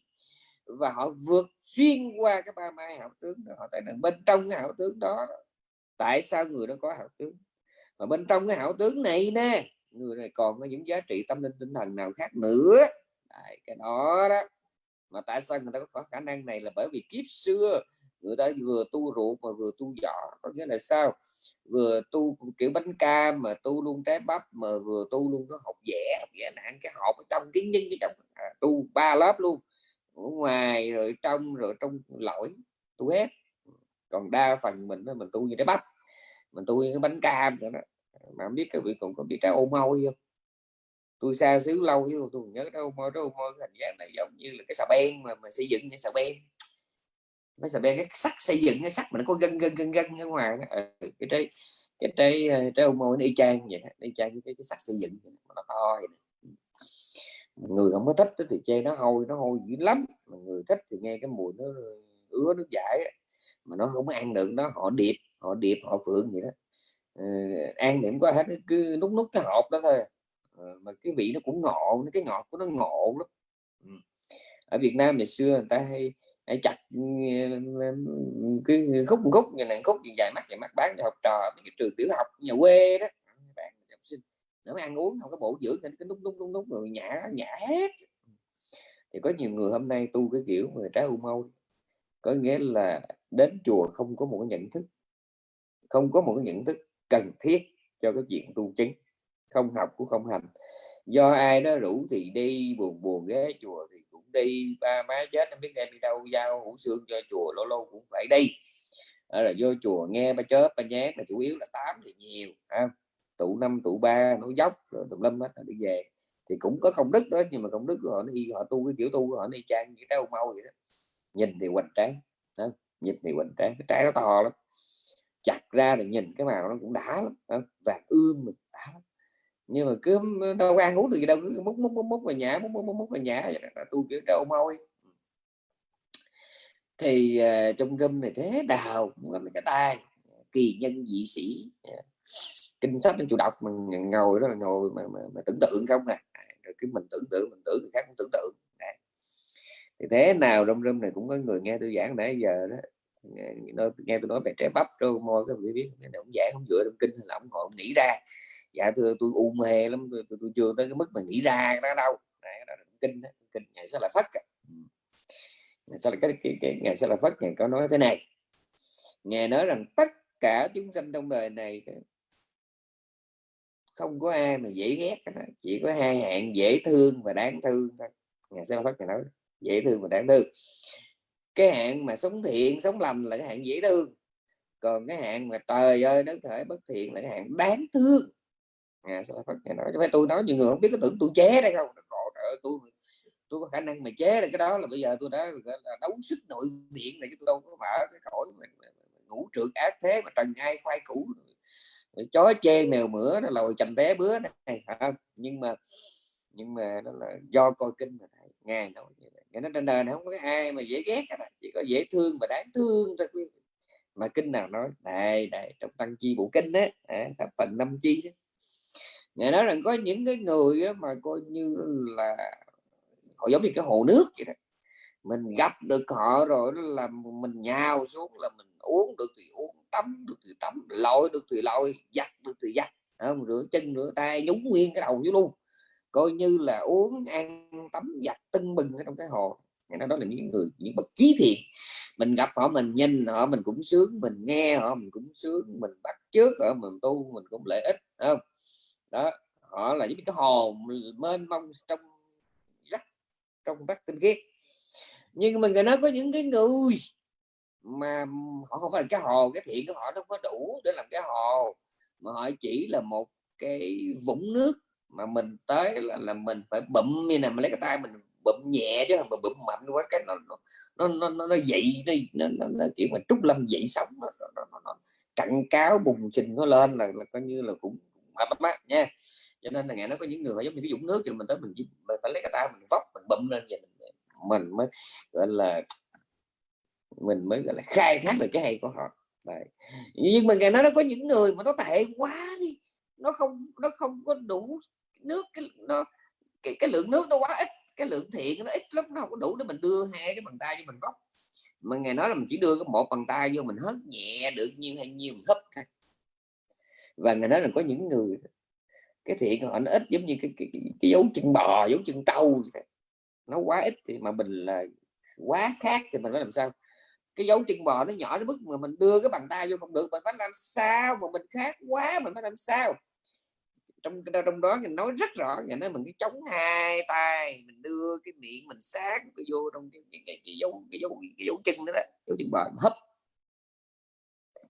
Và họ vượt xuyên qua cái ba mai hảo tướng đó. họ thấy rằng bên trong cái hảo tướng đó. Tại sao người đó có hảo tướng? Và bên trong cái hảo tướng này nè người này còn có những giá trị tâm linh tinh thần nào khác nữa? Đấy, cái đó đó. Mà tại sao người ta có khả năng này là bởi vì kiếp xưa người ta vừa tu ruột mà vừa tu giỏ. Có nghĩa là sao? Vừa tu kiểu bánh cam mà tu luôn trái bắp mà vừa tu luôn có học vẽ. Học vẽ là ăn cái hộp ở trong kiến nhân cái trong à, tu ba lớp luôn. Ở ngoài rồi trong rồi trong lõi tu hết. Còn đa phần mình mình tu như trái bắp mình tu như cái bánh cam nữa đó mà không biết các vị còn có biết trái ô mau không tôi xa xứ lâu chứ tôi nhớ trái ô môi trái ô môi hình dáng này giống như là cái xà beng mà mà xây dựng như xà beng mấy xà beng cái sắt xây dựng cái sắt mà nó có gân gân gân gân ở ngoài đó. Ừ, cái trái cái trái ờ, trái ô môi nó y chang vậy đó. y chang cái, cái sắt xây dựng nó to vậy người không có thích thì chê nó hôi nó hôi dữ lắm mà người thích thì nghe cái mùi nó ứa nước giải mà nó không ăn được nó họ điệp họ điệp họ phượng vậy đó Ờ, ăn điểm có hết cứ nút nút cái hộp đó thôi. Ờ, mà cái vị nó cũng ngộ cái ngọt của nó ngộ lắm. Ừ. Ở Việt Nam ngày xưa người ta hay, hay chặt ừ, ừ, cái khúc khúc như này khúc như dài mắt dài mắt bán cho học trò cái trường tiểu học nhà quê đó. Bạn học sinh nó ăn uống không có bổ dưỡng nên cái nút nút nút nút rồi nhả nhả hết. Thì có nhiều người hôm nay tu cái kiểu người trái u mâu. Có nghĩa là đến chùa không có một cái nhận thức không có một cái nhận thức cần thiết cho cái chuyện tu chứng, không học cũng không hành. Do ai đó rủ thì đi buồn buồn ghé chùa thì cũng đi, ba má chết, không biết đem đi đâu, giao hủ xương cho chùa, lâu lâu cũng phải đi. Đó là vô chùa nghe ba chớp, ba nhát là chủ yếu là tám thì nhiều, ha. Tụ năm, tụ ba, nó dốc, rồi tụ lâm hết đi về. Thì cũng có công đức đó, nhưng mà công đức của họ, nó y, họ tu cái kiểu tu của họ đi trang như cái mau vậy đó. Nhìn thì hoành tráng đó. nhìn thì hoành tráng, cái trái nó to lắm chặt ra rồi nhìn cái màu nó cũng đã lắm đó. vàng ươm mình đã lắm. Nhưng mà cứ đâu ăn uống được gì đâu cứ múc múc múc múc vào nhà múc múc múc, múc vào nhà vậy là tu kiểu trâu môi. Thì uh, trong râm này thế đào cũng có cái tay kỳ nhân dị sĩ ờ, kinh sách chủ đọc mình ngồi đó là ngồi mà, mà, mà tưởng tượng không nè à, rồi cứ mình tưởng tượng mình tưởng người khác cũng tưởng tượng. Thì thế nào trong râm này cũng có người nghe tôi giảng nãy giờ đó nghe, nghe tôi nói về trái bắp rồi môi các vị biết ông giảng không dựa trong kinh là ông ngồi ông nghĩ ra. Dạ thưa tôi u mê lắm tôi, tôi, tôi chưa tới cái mức mà nghĩ ra đó đâu. Đấy, đó là kinh đó. kinh ngày sẽ là phất ừ. ngày sẽ là cái, cái, cái ngày sẽ là phất ngày có nói thế này. Nghe nói rằng tất cả chúng sanh trong đời này không có ai mà dễ ghét chỉ có hai hạng dễ thương và đáng thương thôi. Nhà sư phát nói dễ thương và đáng thương cái hạng mà sống thiện sống lầm là cái hạng dễ thương. Còn cái hạng mà trời ơi nó thể bất thiện là cái hạng đáng thương. À, sư phát nói? Cho tôi nói nhiều người không biết có tưởng tôi chế đây không? Trời tôi tôi có khả năng mà chế là cái đó là bây giờ tôi đã đấu sức nội viện này chứ tôi đâu có mở cái cõi ngủ trượt ác thế mà trần ai khoai cũ chó chê mèo mửa nó lòi chầm té bứa này nhưng mà nhưng mà nó là do coi kinh mà thầy nghe nói như vậy nó trên đời này không có ai mà dễ ghét cả chỉ có dễ thương và đáng thương thôi mà kinh nào nói này, này trong tăng chi bộ kinh đấy à, phần năm chi đó. Nghe nói rằng có những cái người đó mà coi như là họ giống như cái hồ nước vậy đó. Mình gặp được họ rồi đó là mình nhào xuống là mình uống được thì uống tắm được thì tắm lội được thì lội giặt được thì giặt. Không? rửa chân rửa tay nhúng nguyên cái đầu vô luôn coi như là uống, ăn, tắm, giặt, tưng bừng ở trong cái hồ. Nó đó là những người, những bậc trí thiện. Mình gặp họ, mình nhìn họ, mình cũng sướng, mình nghe họ, mình cũng sướng, mình bắt trước ở mình tu, mình cũng lợi ích không? Đó, họ là những cái hồ mênh mông trong rất trong rất tinh khiết. Nhưng mà người nói có những cái người mà họ không phải là cái hồ, cái thiện của họ nó không có đủ để làm cái hồ, mà họ chỉ là một cái vũng nước mà mình tới là, là mình phải bụm như này mà lấy cái tay mình bụm nhẹ chứ mà bụm mạnh quá cái nó nó nó nó, nó dậy đi nó, nó, nó kiểu mà trúc lâm dậy sống nó, nó, nó, nó cặn cáo bùng trình nó lên là, là coi như là cũng mệt lắm nha cho nên là ngày nó có những người giống như cái dũng nước thì mình tới mình, mình phải lấy cái tay mình vóc mình bụm lên vậy mình, mình mới gọi là mình mới gọi là khai thác được cái hay của họ Đấy. nhưng mà ngày nó nó có những người mà nó tệ quá đi nó không nó không có đủ nước cái nó cái, cái lượng nước nó quá ít cái lượng thiện nó ít lắm nó không có đủ để mình đưa hai cái bàn tay cho mình bóc mà ngày nói là mình chỉ đưa cái một bàn tay vô mình hớt nhẹ được nhiêu hay nhiêu mình hấp thôi. Và ngày nói là có những người cái thiện họ nó ít giống như cái, cái, cái, cái dấu chân bò dấu chân trâu nó quá ít thì mà mình là quá khác thì mình phải làm sao? Cái dấu chân bò nó nhỏ đến mức mà mình đưa cái bàn tay vô không được mình phải làm sao mà mình khác quá mình phải làm sao? Trong trong đó mình nói rất rõ nhà nói mình cái chống hai tay mình đưa cái miệng mình sát cái vô trong cái, cái, cái, cái dấu cái dấu cái dấu chân đó, đó dấu chân bò hấp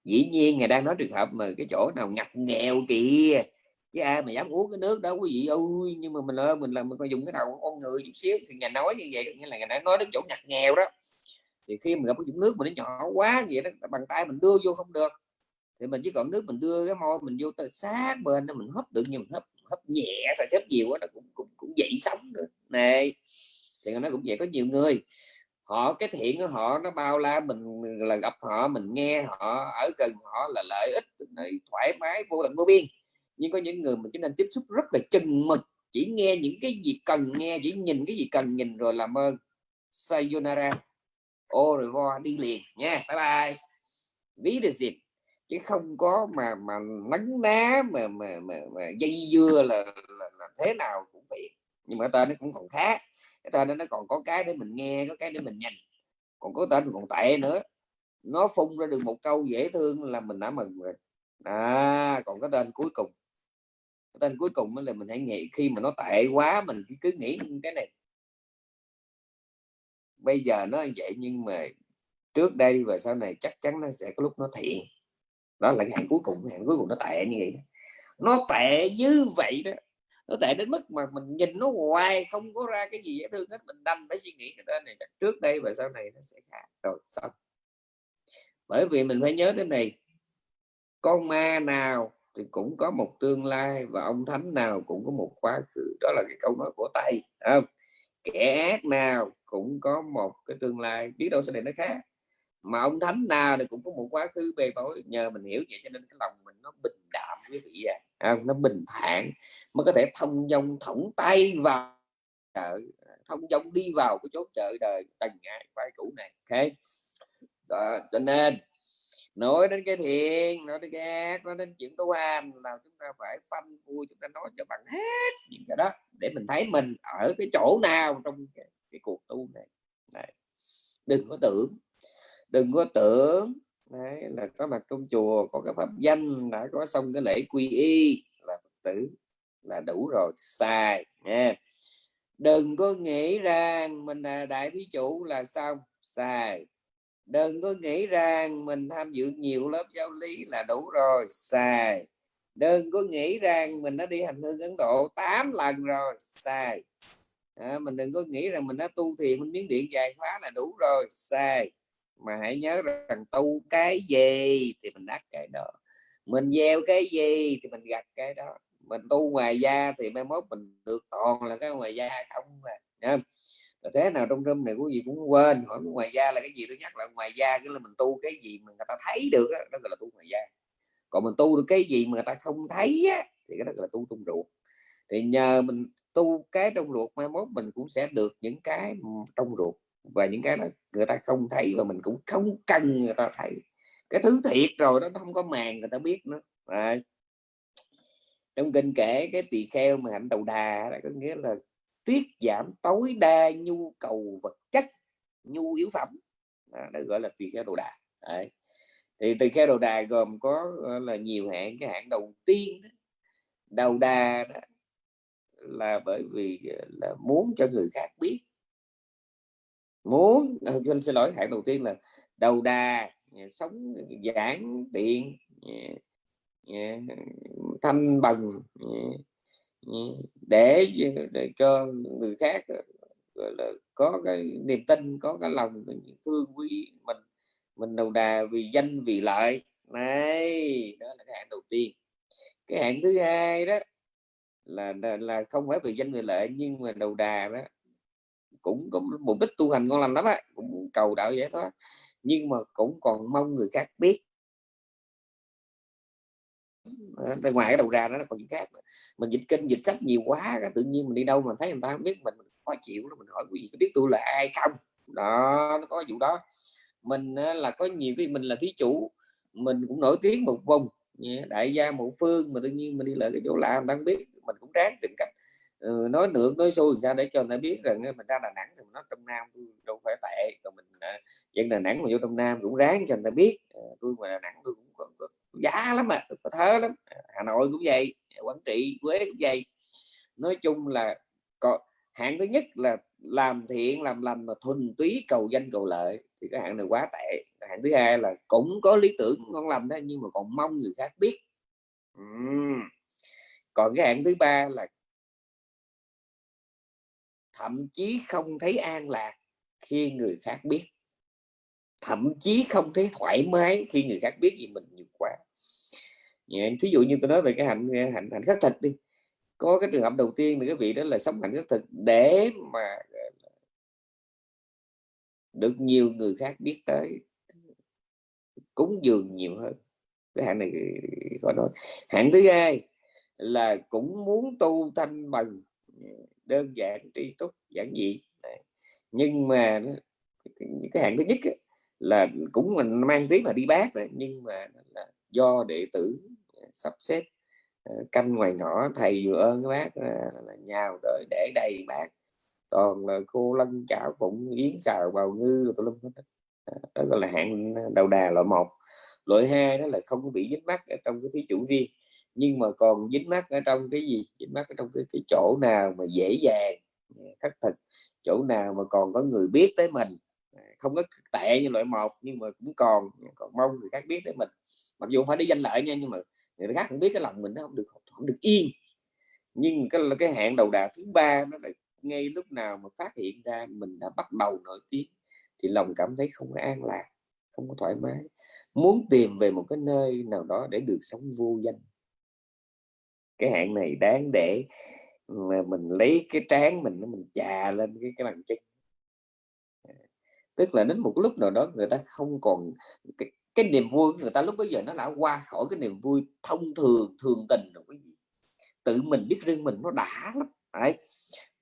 dĩ nhiên ngài đang nói trường hợp mà cái chỗ nào ngặt nghèo kìa chứ ai mà dám uống cái nước đó quý vị ơi nhưng mà mình ơi mình là mình phải dùng cái đầu con người chút xíu thì nhà nói như vậy nghĩa là ngài nói đến chỗ ngặt nghèo đó. Thì khi mình gặp cái dụng nước mà nó nhỏ quá vậy đó bằng tay mình đưa vô không được thì mình chỉ còn nước mình đưa cái môi mình vô tới sát bên đó mình hấp được nhưng mình hấp hấp nhẹ sao hấp nhiều quá nó cũng cũng, cũng dậy sống nữa. Này thì nó cũng vậy có nhiều người họ cái thiện của họ nó bao la mình là gặp họ mình nghe họ ở gần họ là lợi ích thoải mái vô tận vô biên. Nhưng có những người mình chỉ nên tiếp xúc rất là chừng mực chỉ nghe những cái gì cần nghe chỉ nhìn cái gì cần nhìn rồi làm ơn. Sayonara. Ô rồi vo đi liền nha. Bye bye. Ví được dịp chứ không có mà mà nắng ná mà mà, mà, mà dây dưa là, là, là thế nào cũng vậy. Nhưng mà tên nó cũng còn khác. Cái tên nó còn có cái để mình nghe có cái để mình nhìn. Còn có tên còn tệ nữa. Nó phun ra được một câu dễ thương là mình đã mừng rồi. À còn cái tên cuối cùng. Cái tên cuối cùng là mình hãy nghĩ khi mà nó tệ quá mình cứ nghĩ cái này. Bây giờ nó vậy nhưng mà trước đây và sau này chắc chắn nó sẽ có lúc nó thiện đó là cái hạn cuối cùng hạn cuối cùng nó tệ như vậy nó tệ như vậy đó. Nó tệ đến mức mà mình nhìn nó hoài, không có ra cái gì dễ thương hết, mình đâm phải suy nghĩ cái tên này, chắc trước đây và sau này nó sẽ khác. Rồi, xong. Bởi vì mình phải nhớ thế này con ma nào thì cũng có một tương lai và ông thánh nào cũng có một quá khứ. Đó là cái câu nói của tây không? Kẻ ác nào cũng có một cái tương lai, biết đâu sau này nó khác mà ông thánh nào thì cũng có một quá khứ bề bối nhờ mình hiểu vậy cho nên cái lòng mình nó bình đạm quý vị à, à nó bình thản mới có thể thông dong thõng tay vào chợ thông dong đi vào cái chốt chợ đời tầng ngại quay cũ này ok? Đó, cho nên nói đến cái thiện nói đến cái ác nói đến chuyện tu hành là chúng ta phải phanh vui chúng ta nói cho bằng hết những cái đó để mình thấy mình ở cái chỗ nào trong cái, cái cuộc tu này. Đấy. đừng có tưởng đừng có tưởng. Đấy, là có mặt trong chùa có cái pháp danh đã có xong cái lễ quy y là phật tử là đủ rồi sai nha. Đừng có nghĩ rằng mình là đại thí chủ là xong sai. Đừng có nghĩ rằng mình tham dự nhiều lớp giáo lý là đủ rồi sai. Đừng có nghĩ rằng mình đã đi hành hương Ấn Độ 8 lần rồi sai. À, mình đừng có nghĩ rằng mình đã tu thiền mình miếng điện dài khóa là đủ rồi sai mà hãy nhớ rằng tu cái gì thì mình đắc cái đó. Mình gieo cái gì thì mình gặt cái đó. Mình tu ngoài da thì mai mốt mình được toàn là cái ngoài da không mà rồi thế nào trong râm này quý vị cũng quên hỏi ngoài da là cái gì? Tôi nhắc lại ngoài da cái là mình tu cái gì mà người ta thấy được đó, đó gọi là tu ngoài da. Còn mình tu được cái gì mà người ta không thấy á, thì cái đó gọi là tu trong ruột. Thì nhờ mình tu cái trong ruột mai mốt mình cũng sẽ được những cái trong ruột và những cái đó người ta không thấy và mình cũng không cần người ta thấy. Cái thứ thiệt rồi đó nó không có màn người ta biết nữa. À. trong kinh kể cái tỳ kheo mà hạnh đầu đà đó có nghĩa là tiết giảm tối đa nhu cầu vật chất nhu yếu phẩm. À, đó gọi là tỳ kheo đầu đà. Đấy. thì tỳ kheo đầu đà gồm có là nhiều hạng. Cái hạng đầu tiên đó, đầu đà đó, là bởi vì ờ, là muốn cho người khác biết muốn ờ, anh xin lỗi hạng đầu tiên là đầu đà ờ, sống ờ, giản tiện thanh bằng để, để cho người khác là có cái niềm tin có cái lòng thương quý mình mình đầu đà vì danh vì lợi. Này đó là cái hạng đầu tiên. Cái hạng thứ hai đó là là không phải vì danh vì lợi nhưng mà đầu đà đó cũng có mục đích tu hành ngon lành lắm á cũng cầu đạo vậy đó. Nhưng mà cũng còn mong người khác biết. Bên ngoài cái đầu ra nó còn những khác mình dịch kinh dịch sách nhiều quá tự nhiên mình đi đâu mà thấy người ta không biết mình, mình khó chịu mình hỏi quý vị có biết tôi là ai không? Đó nó có vụ đó. Mình là có nhiều cái mình là thí chủ mình cũng nổi tiếng một vùng đại gia một phương mà tự nhiên mình đi lại cái chỗ lạ người ta không biết mình cũng ráng tìm cách ừ, nói được nói xui sao để cho người ta biết rằng mình ra Đà Nẵng thì mình nói trong Nam tôi đâu phải tệ. Còn mình à, dân Đà Nẵng mà vô trong Nam cũng ráng cho người ta biết. À, tôi ngoài Đà Nẵng tôi cũng có, có giá lắm mà có thớ lắm. À, Hà Nội cũng vậy Quảng Trị Quế cũng vậy. Nói chung là có hạng thứ nhất là làm thiện làm lành mà thuần túy cầu danh cầu lợi thì cái hạng này quá tệ. Hạng thứ hai là cũng có lý tưởng ngon lành đó nhưng mà còn mong người khác biết. Uhm. còn cái hạng thứ ba là thậm chí không thấy an lạc khi người khác biết. Thậm chí không thấy thoải mái khi người khác biết gì mình nhiều quá. Thí dụ như tôi nói về cái hạnh hạnh hạnh khắc thực đi. Có cái trường hợp đầu tiên thì cái vị đó là sống hạnh khắc thực để mà được nhiều người khác biết tới. Cúng dường nhiều hơn. Cái hạng này có nói hạng thứ hai là cũng muốn tu thanh bằng đơn giản tri túc, giản dị. Nhưng mà cái hạng thứ nhất là cũng mình mang tiếng là đi bác rồi nhưng mà là do đệ tử à, sắp xếp à, canh ngoài ngõ, thầy vừa ơn các bác à, là nhào đợi để đầy bác còn là cô lân chảo cũng yến xào bào ngư tụi lâm hết đó gọi là hạng đầu đà loại một. Loại hai đó là không có bị dính mắt ở trong cái thí chủ riêng nhưng mà còn dính mắt ở trong cái gì? Dính mắt ở trong cái, cái chỗ nào mà dễ dàng? Thất thực. Chỗ nào mà còn có người biết tới mình? Không có tệ như loại một nhưng mà cũng còn còn mong người khác biết tới mình. Mặc dù phải đi danh lợi nha nhưng mà người khác không biết cái lòng mình nó không được không được yên. Nhưng cái cái hạn đầu đà thứ ba nó là ngay lúc nào mà phát hiện ra mình đã bắt đầu nổi tiếng thì lòng cảm thấy không có an lạc không có thoải mái. Muốn tìm về một cái nơi nào đó để được sống vô danh cái hạn này đáng để mà mình lấy cái trán mình mình chà lên cái cái bàn chân tức là đến một lúc nào đó người ta không còn cái, cái niềm vui người ta lúc bây giờ nó đã qua khỏi cái niềm vui thông thường thường tình rồi cái gì tự mình biết riêng mình nó đã lắm Đấy.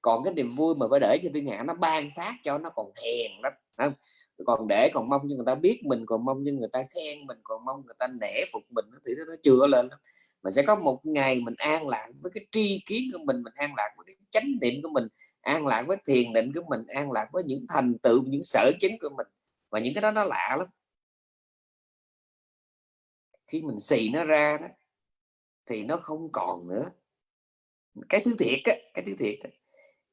còn cái niềm vui mà phải để cho thiên hạ nó ban phát cho nó còn hèn lắm không? còn để còn mong cho người ta biết mình còn mong cho người ta khen mình còn mong người ta nể phục mình thì nó chưa lên lắm mà sẽ có một ngày mình an lạc với cái tri kiến của mình mình an lạc với cái chánh niệm của mình an lạc với thiền định của mình an lạc với những thành tựu những sở chứng của mình. Và những cái đó nó lạ lắm. Khi mình xì nó ra đó thì nó không còn nữa. Cái thứ thiệt á cái thứ thiệt á.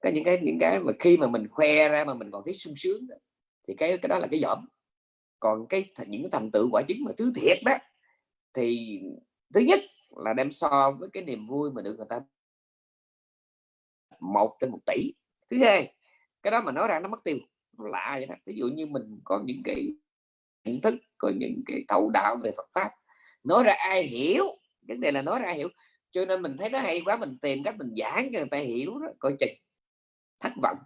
có những cái những cái mà khi mà mình khoe ra mà mình còn thấy sung sướng đó, thì cái cái đó là cái giỏm còn cái những thành tựu quả chứng mà thứ thiệt đó thì thứ nhất là đem so với cái niềm vui mà được người ta một trên một tỷ. Thứ hai, cái đó mà nói ra nó mất tiêu, lạ vậy đó. Ví dụ như mình có những cái nhận thức, có những cái thấu đạo về Phật pháp, nói ra ai hiểu, vấn đề là nói ra ai hiểu. Cho nên mình thấy nó hay quá, mình tìm cách mình giảng cho người ta hiểu đó, coi chừng. Thất vọng.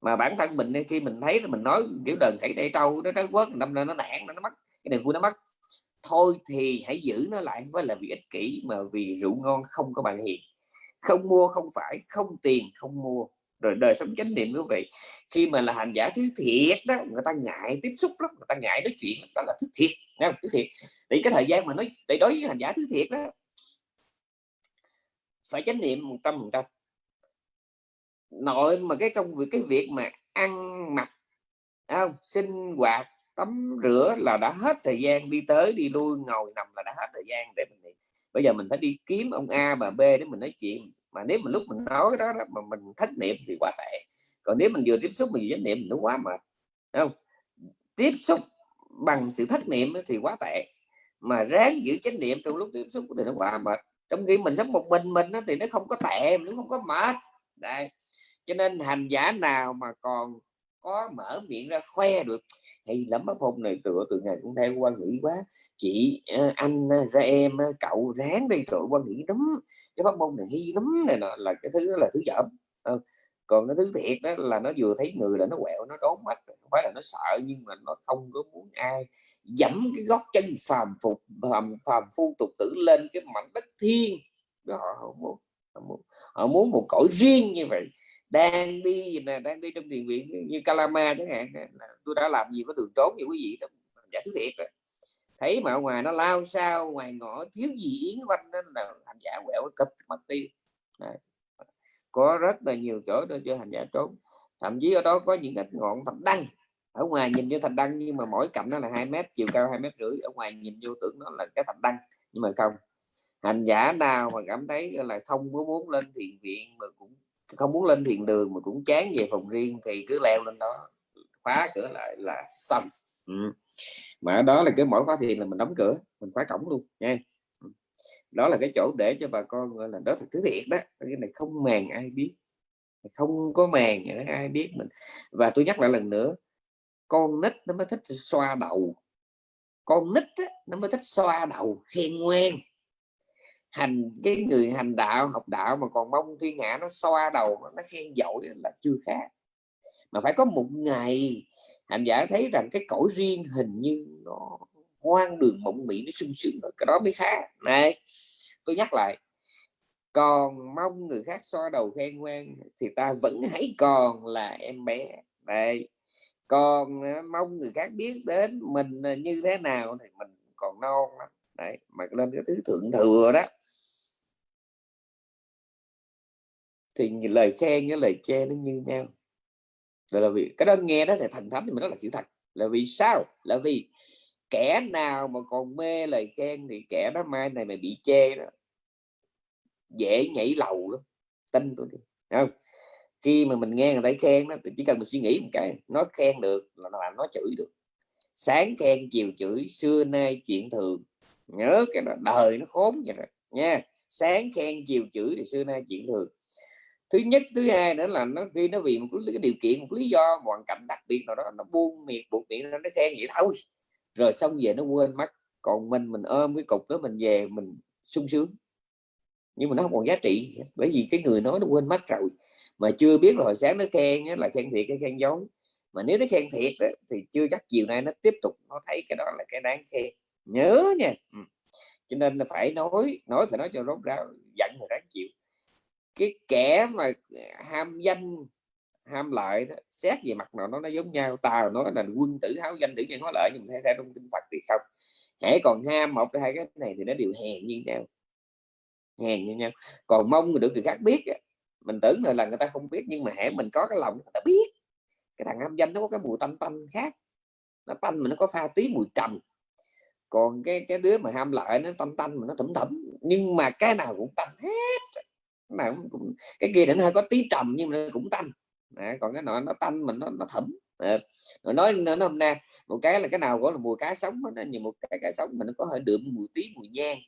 Mà bản thân mình khi mình thấy mình nói kiểu đờn xảy tay câu nó trái quốc năm nó nản, nó mất, cái niềm vui nó mất thôi thì hãy giữ nó lại, với là vì ích kỷ mà vì rượu ngon không có bạn hiền không mua không phải, không tiền không mua. Rồi đời sống chánh niệm, quý vị, khi mà là hành giả thứ thiệt đó, người ta ngại tiếp xúc lắm, người ta ngại nói chuyện, đó là thứ thiệt không? Thứ thiệt. Thì cái thời gian mà nói để đối với hành giả thứ thiệt đó, phải chánh niệm một trăm phần trăm. Nội mà cái công việc, cái việc mà ăn mặc không? Sinh hoạt tắm rửa là đã hết thời gian đi tới đi lui ngồi nằm là đã hết thời gian để mình bây giờ mình phải đi kiếm ông A bà B để mình nói chuyện. Mà nếu mà lúc mình nói cái đó, đó mà mình thất niệm thì quá tệ. Còn nếu mình vừa tiếp xúc mình chánh niệm nó quá mệt không? Tiếp xúc bằng sự thất niệm thì quá tệ. Mà ráng giữ chánh niệm trong lúc tiếp xúc thì nó quá mệt. Trong khi mình sống một mình mình thì nó không có tệ nó không có mệt. Đây. cho nên hành giả nào mà còn có mở miệng ra khoe được hay lắm bác phong này tựa từ ngày cũng theo quan nghĩ quá. Chị ờ, anh ờ, ra em ờ, cậu ráng đi tựa quan nghĩ lắm. Cái bác phong này hay lắm này nọ là cái thứ đó là thứ dởm còn cái thứ thiệt đó là nó vừa thấy người là nó quẹo nó đốn mắt không phải là nó sợ nhưng mà nó không có muốn ai dẫm cái gót chân phàm phục phàm, phàm phu tục tử lên cái mảnh đất thiên họ, muốn, họ, muốn, họ muốn một cõi riêng như vậy đang đi nè, đang đi trong thiền viện như Kalama chẳng hạn tôi đã làm gì có đường trốn gì quý vị, đó, giả thứ thiệt rồi thấy mà ở ngoài nó lao sao ngoài ngõ thiếu gì yến quanh đó, là hành giả quẹo cập mặt tiêu. Có rất là nhiều chỗ để cho hành giả trốn. Thậm chí ở đó có những cái ngọn thạch đăng. Ở ngoài nhìn như thạch đăng, nhưng mà mỗi cạnh nó là hai mét, chiều cao hai mét rưỡi. Ở ngoài nhìn vô tưởng nó là cái thạch đăng, nhưng mà không. Hành giả nào mà cảm thấy là, không có muốn lên thiền viện mà cũng không muốn lên thiền đường mà cũng chán về phòng riêng thì cứ leo lên đó khóa cửa lại là xong. Ừ. mà ở đó là cái mỗi khóa thiền là mình đóng cửa mình khóa cổng luôn nha ừ. đó là cái chỗ để cho bà con gọi là đó là thứ thiệt đó cái này không màng ai biết không có màng ai biết mình. Và tôi nhắc lại lần nữa con nít nó mới thích xoa đầu con nít á, nó mới thích xoa đầu khen ngoan hành, cái người hành đạo, học đạo mà còn mong thiên hạ nó xoa đầu, nó khen dội là chưa khác. Mà phải có một ngày, hành giả thấy rằng cái cõi riêng hình như nó hoang đường mộng mị, nó sung sướng, cái đó mới khác. Này, tôi nhắc lại, còn mong người khác xoa đầu khen ngoan thì ta vẫn hãy còn là em bé. Đây còn à, mong người khác biết đến mình à, như thế nào thì mình còn non lắm đấy, mà lên cái thứ thượng thừa đó. Thì lời khen với lời chê nó như nhau. Là vì cái đó nghe đó sẽ thành thánh thì mình đó là sự thật. Là vì sao? Là vì kẻ nào mà còn mê lời khen thì kẻ đó mai này mà bị chê đó. Dễ nhảy lầu lắm. Tin tôi đi. Không? Khi mà mình nghe người ta khen đó thì chỉ cần mình suy nghĩ một cái nó khen được là làm nó chửi được. Sáng khen, chiều chửi, xưa nay chuyện thường nhớ cái đó, đời nó khốn vậy rồi, nha. Sáng, khen, chiều, chửi thì xưa nay chuyện thường. Thứ nhất, thứ hai nữa là nó khi nó vì một cái điều kiện, một lý do, hoàn cảnh đặc biệt nào đó, nó buông miệng, buộc miệng nó khen vậy thôi. Rồi xong về nó quên mất, còn mình mình ôm cái cục đó, mình về, mình sung sướng. Nhưng mà nó không còn giá trị, bởi vì cái người nói nó quên mất rồi. Mà chưa biết là hồi sáng nó khen là khen thiệt cái khen dối mà nếu nó khen thiệt thì chưa chắc chiều nay nó tiếp tục, nó thấy cái đó là cái đáng khen nhớ nha. Ừ. cho nên là phải nói nói phải nói cho rốt ráo giận là đáng chịu. Cái kẻ mà à, ham danh ham lợi đó xét về mặt nào nó nó giống nhau. Tao nói là quân tử háo danh tử nhân hóa lợi nhưng mà theo trong kinh Phật thì không. Hãy còn ham một hai cái này thì nó đều hèn như nhau. Hèn như nhau. Còn mong được người khác biết mình tưởng là, là người ta không biết nhưng mà hãy mình có cái lòng người ta biết. Cái thằng ham danh nó có cái mùi tanh tanh khác. Nó tanh mà nó có pha tí mùi trầm còn cái cái đứa mà ham lợi nó tanh tanh mà nó thẩm thẩm nhưng mà cái nào cũng tanh hết. Nào cũng cái kia nó hơi có tí trầm nhưng mà nó cũng tanh. À, còn cái nọ nó tanh mình nó nó thẩm à, nói nó hôm nay một cái là cái nào có là mùi cá sống nó như một cái cá sống mà nó có hơi đượm mùi tí mùi nhang.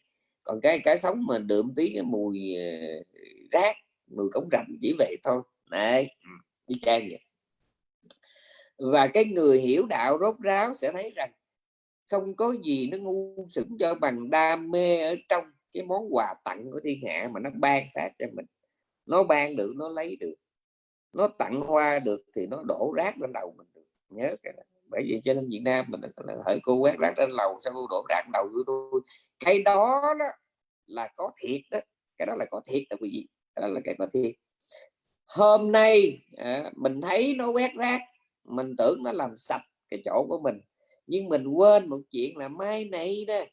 Còn cái cá sống mà đượm tí cái mùi ờ, rác mùi cống rạch chỉ vậy thôi. Này đi ừ, trang vậy. Và cái người hiểu đạo rốt ráo sẽ thấy rằng không có gì nó ngu sững cho bằng đam mê ở trong cái món quà tặng của thiên hạ mà nó ban ra cho mình. Nó ban được nó lấy được. Nó tặng hoa được thì nó đổ rác lên đầu mình được. Nhớ cái này bởi vì cho nên Việt Nam mình là hỡi cô quét rác lên lầu sao cô đổ rác đầu của tôi cái đó, đó là có thiệt đó. Cái đó là có thiệt đó quý vị. Cái đó là cái có thiệt. Hôm nay à, mình thấy nó quét rác mình tưởng nó làm sạch cái chỗ của mình nhưng mình quên một chuyện là mai này đó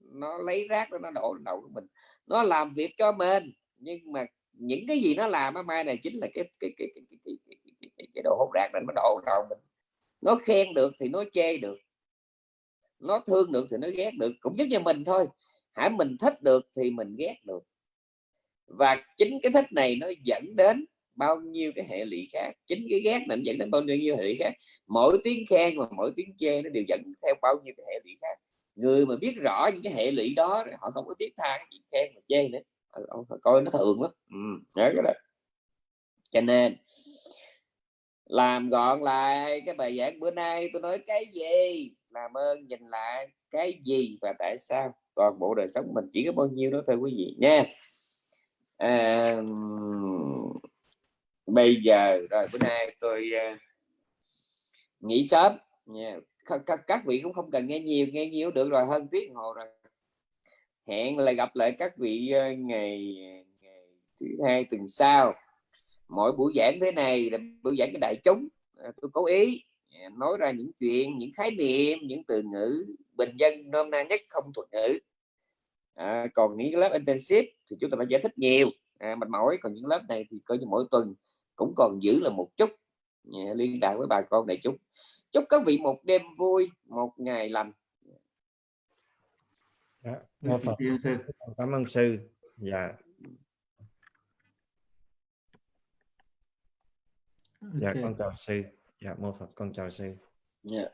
nó lấy rác đó, nó đổ đầu của mình. Nó làm việc cho mình nhưng mà những cái gì nó làm á mai này chính là cái cái cái cái, cái, cái, cái, cái, cái, cái đồ hút rác này nó đổ đầu mình. Nó khen được thì nó chê được. Nó thương được thì nó ghét được cũng giống như mình thôi. Hãy mình thích được thì mình ghét được. Và chính cái thích này nó dẫn đến bao nhiêu cái hệ lụy khác chính cái ghét định dẫn đến bao nhiêu hệ lụy khác. Mỗi tiếng khen và mỗi tiếng chê nó đều dẫn theo bao nhiêu cái hệ lụy khác. Người mà biết rõ những cái hệ lụy đó họ không có tiếc tha chuyện khen mà chê nữa. Ờ, họ, họ coi nó thường lắm. Ừ, cái đó. Cho nên làm gọn lại cái bài giảng bữa nay tôi nói cái gì? Làm ơn nhìn lại cái gì và tại sao? Toàn bộ đời sống mình chỉ có bao nhiêu đó thôi quý vị nha. À, bây giờ rồi bữa nay tôi uh, nghỉ sớm. Nha các, các, vị cũng không cần nghe nhiều nghe nhiều được rồi hơn tiếng hồ rồi. Hẹn lại gặp lại các vị uh, ngày, ngày thứ hai tuần sau. Mỗi buổi giảng thế này là buổi giảng cái đại chúng. À, tôi cố ý à, nói ra những chuyện những khái niệm những từ ngữ bình dân nôm na nhất không thuật ngữ. À, còn những lớp intensive thì chúng ta phải giải thích nhiều. À, mệt mỏi còn những lớp này thì coi như mỗi tuần cũng còn giữ là một chút liên lạc với bà con đại chúng chúc các vị một đêm vui một ngày lành. Dạ, mô Phật. cảm ơn sư. Dạ. Dạ okay. con chào sư. Dạ mô phật con chào sư. Dạ. yeah.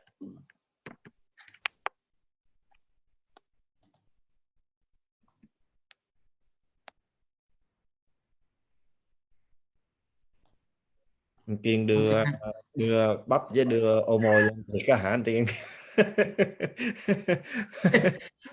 Kiên đưa đưa bắp với đưa ô mồi lên thì có hả anh tiên?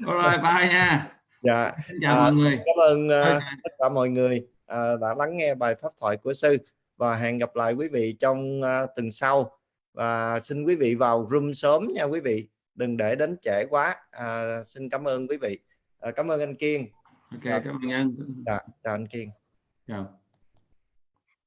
Rồi bye nha. Dạ Xin chào à, mọi người. cảm ơn uh, tất cả mọi người uh, đã lắng nghe bài pháp thoại của sư và hẹn gặp lại quý vị trong uh, tuần sau. Và xin quý vị vào room sớm nha quý vị đừng để đến trễ quá. À, xin cảm ơn quý vị. À, cảm ơn anh Kiên. Ok cảm ơn anh. Dạ, chào anh Kiên. Chào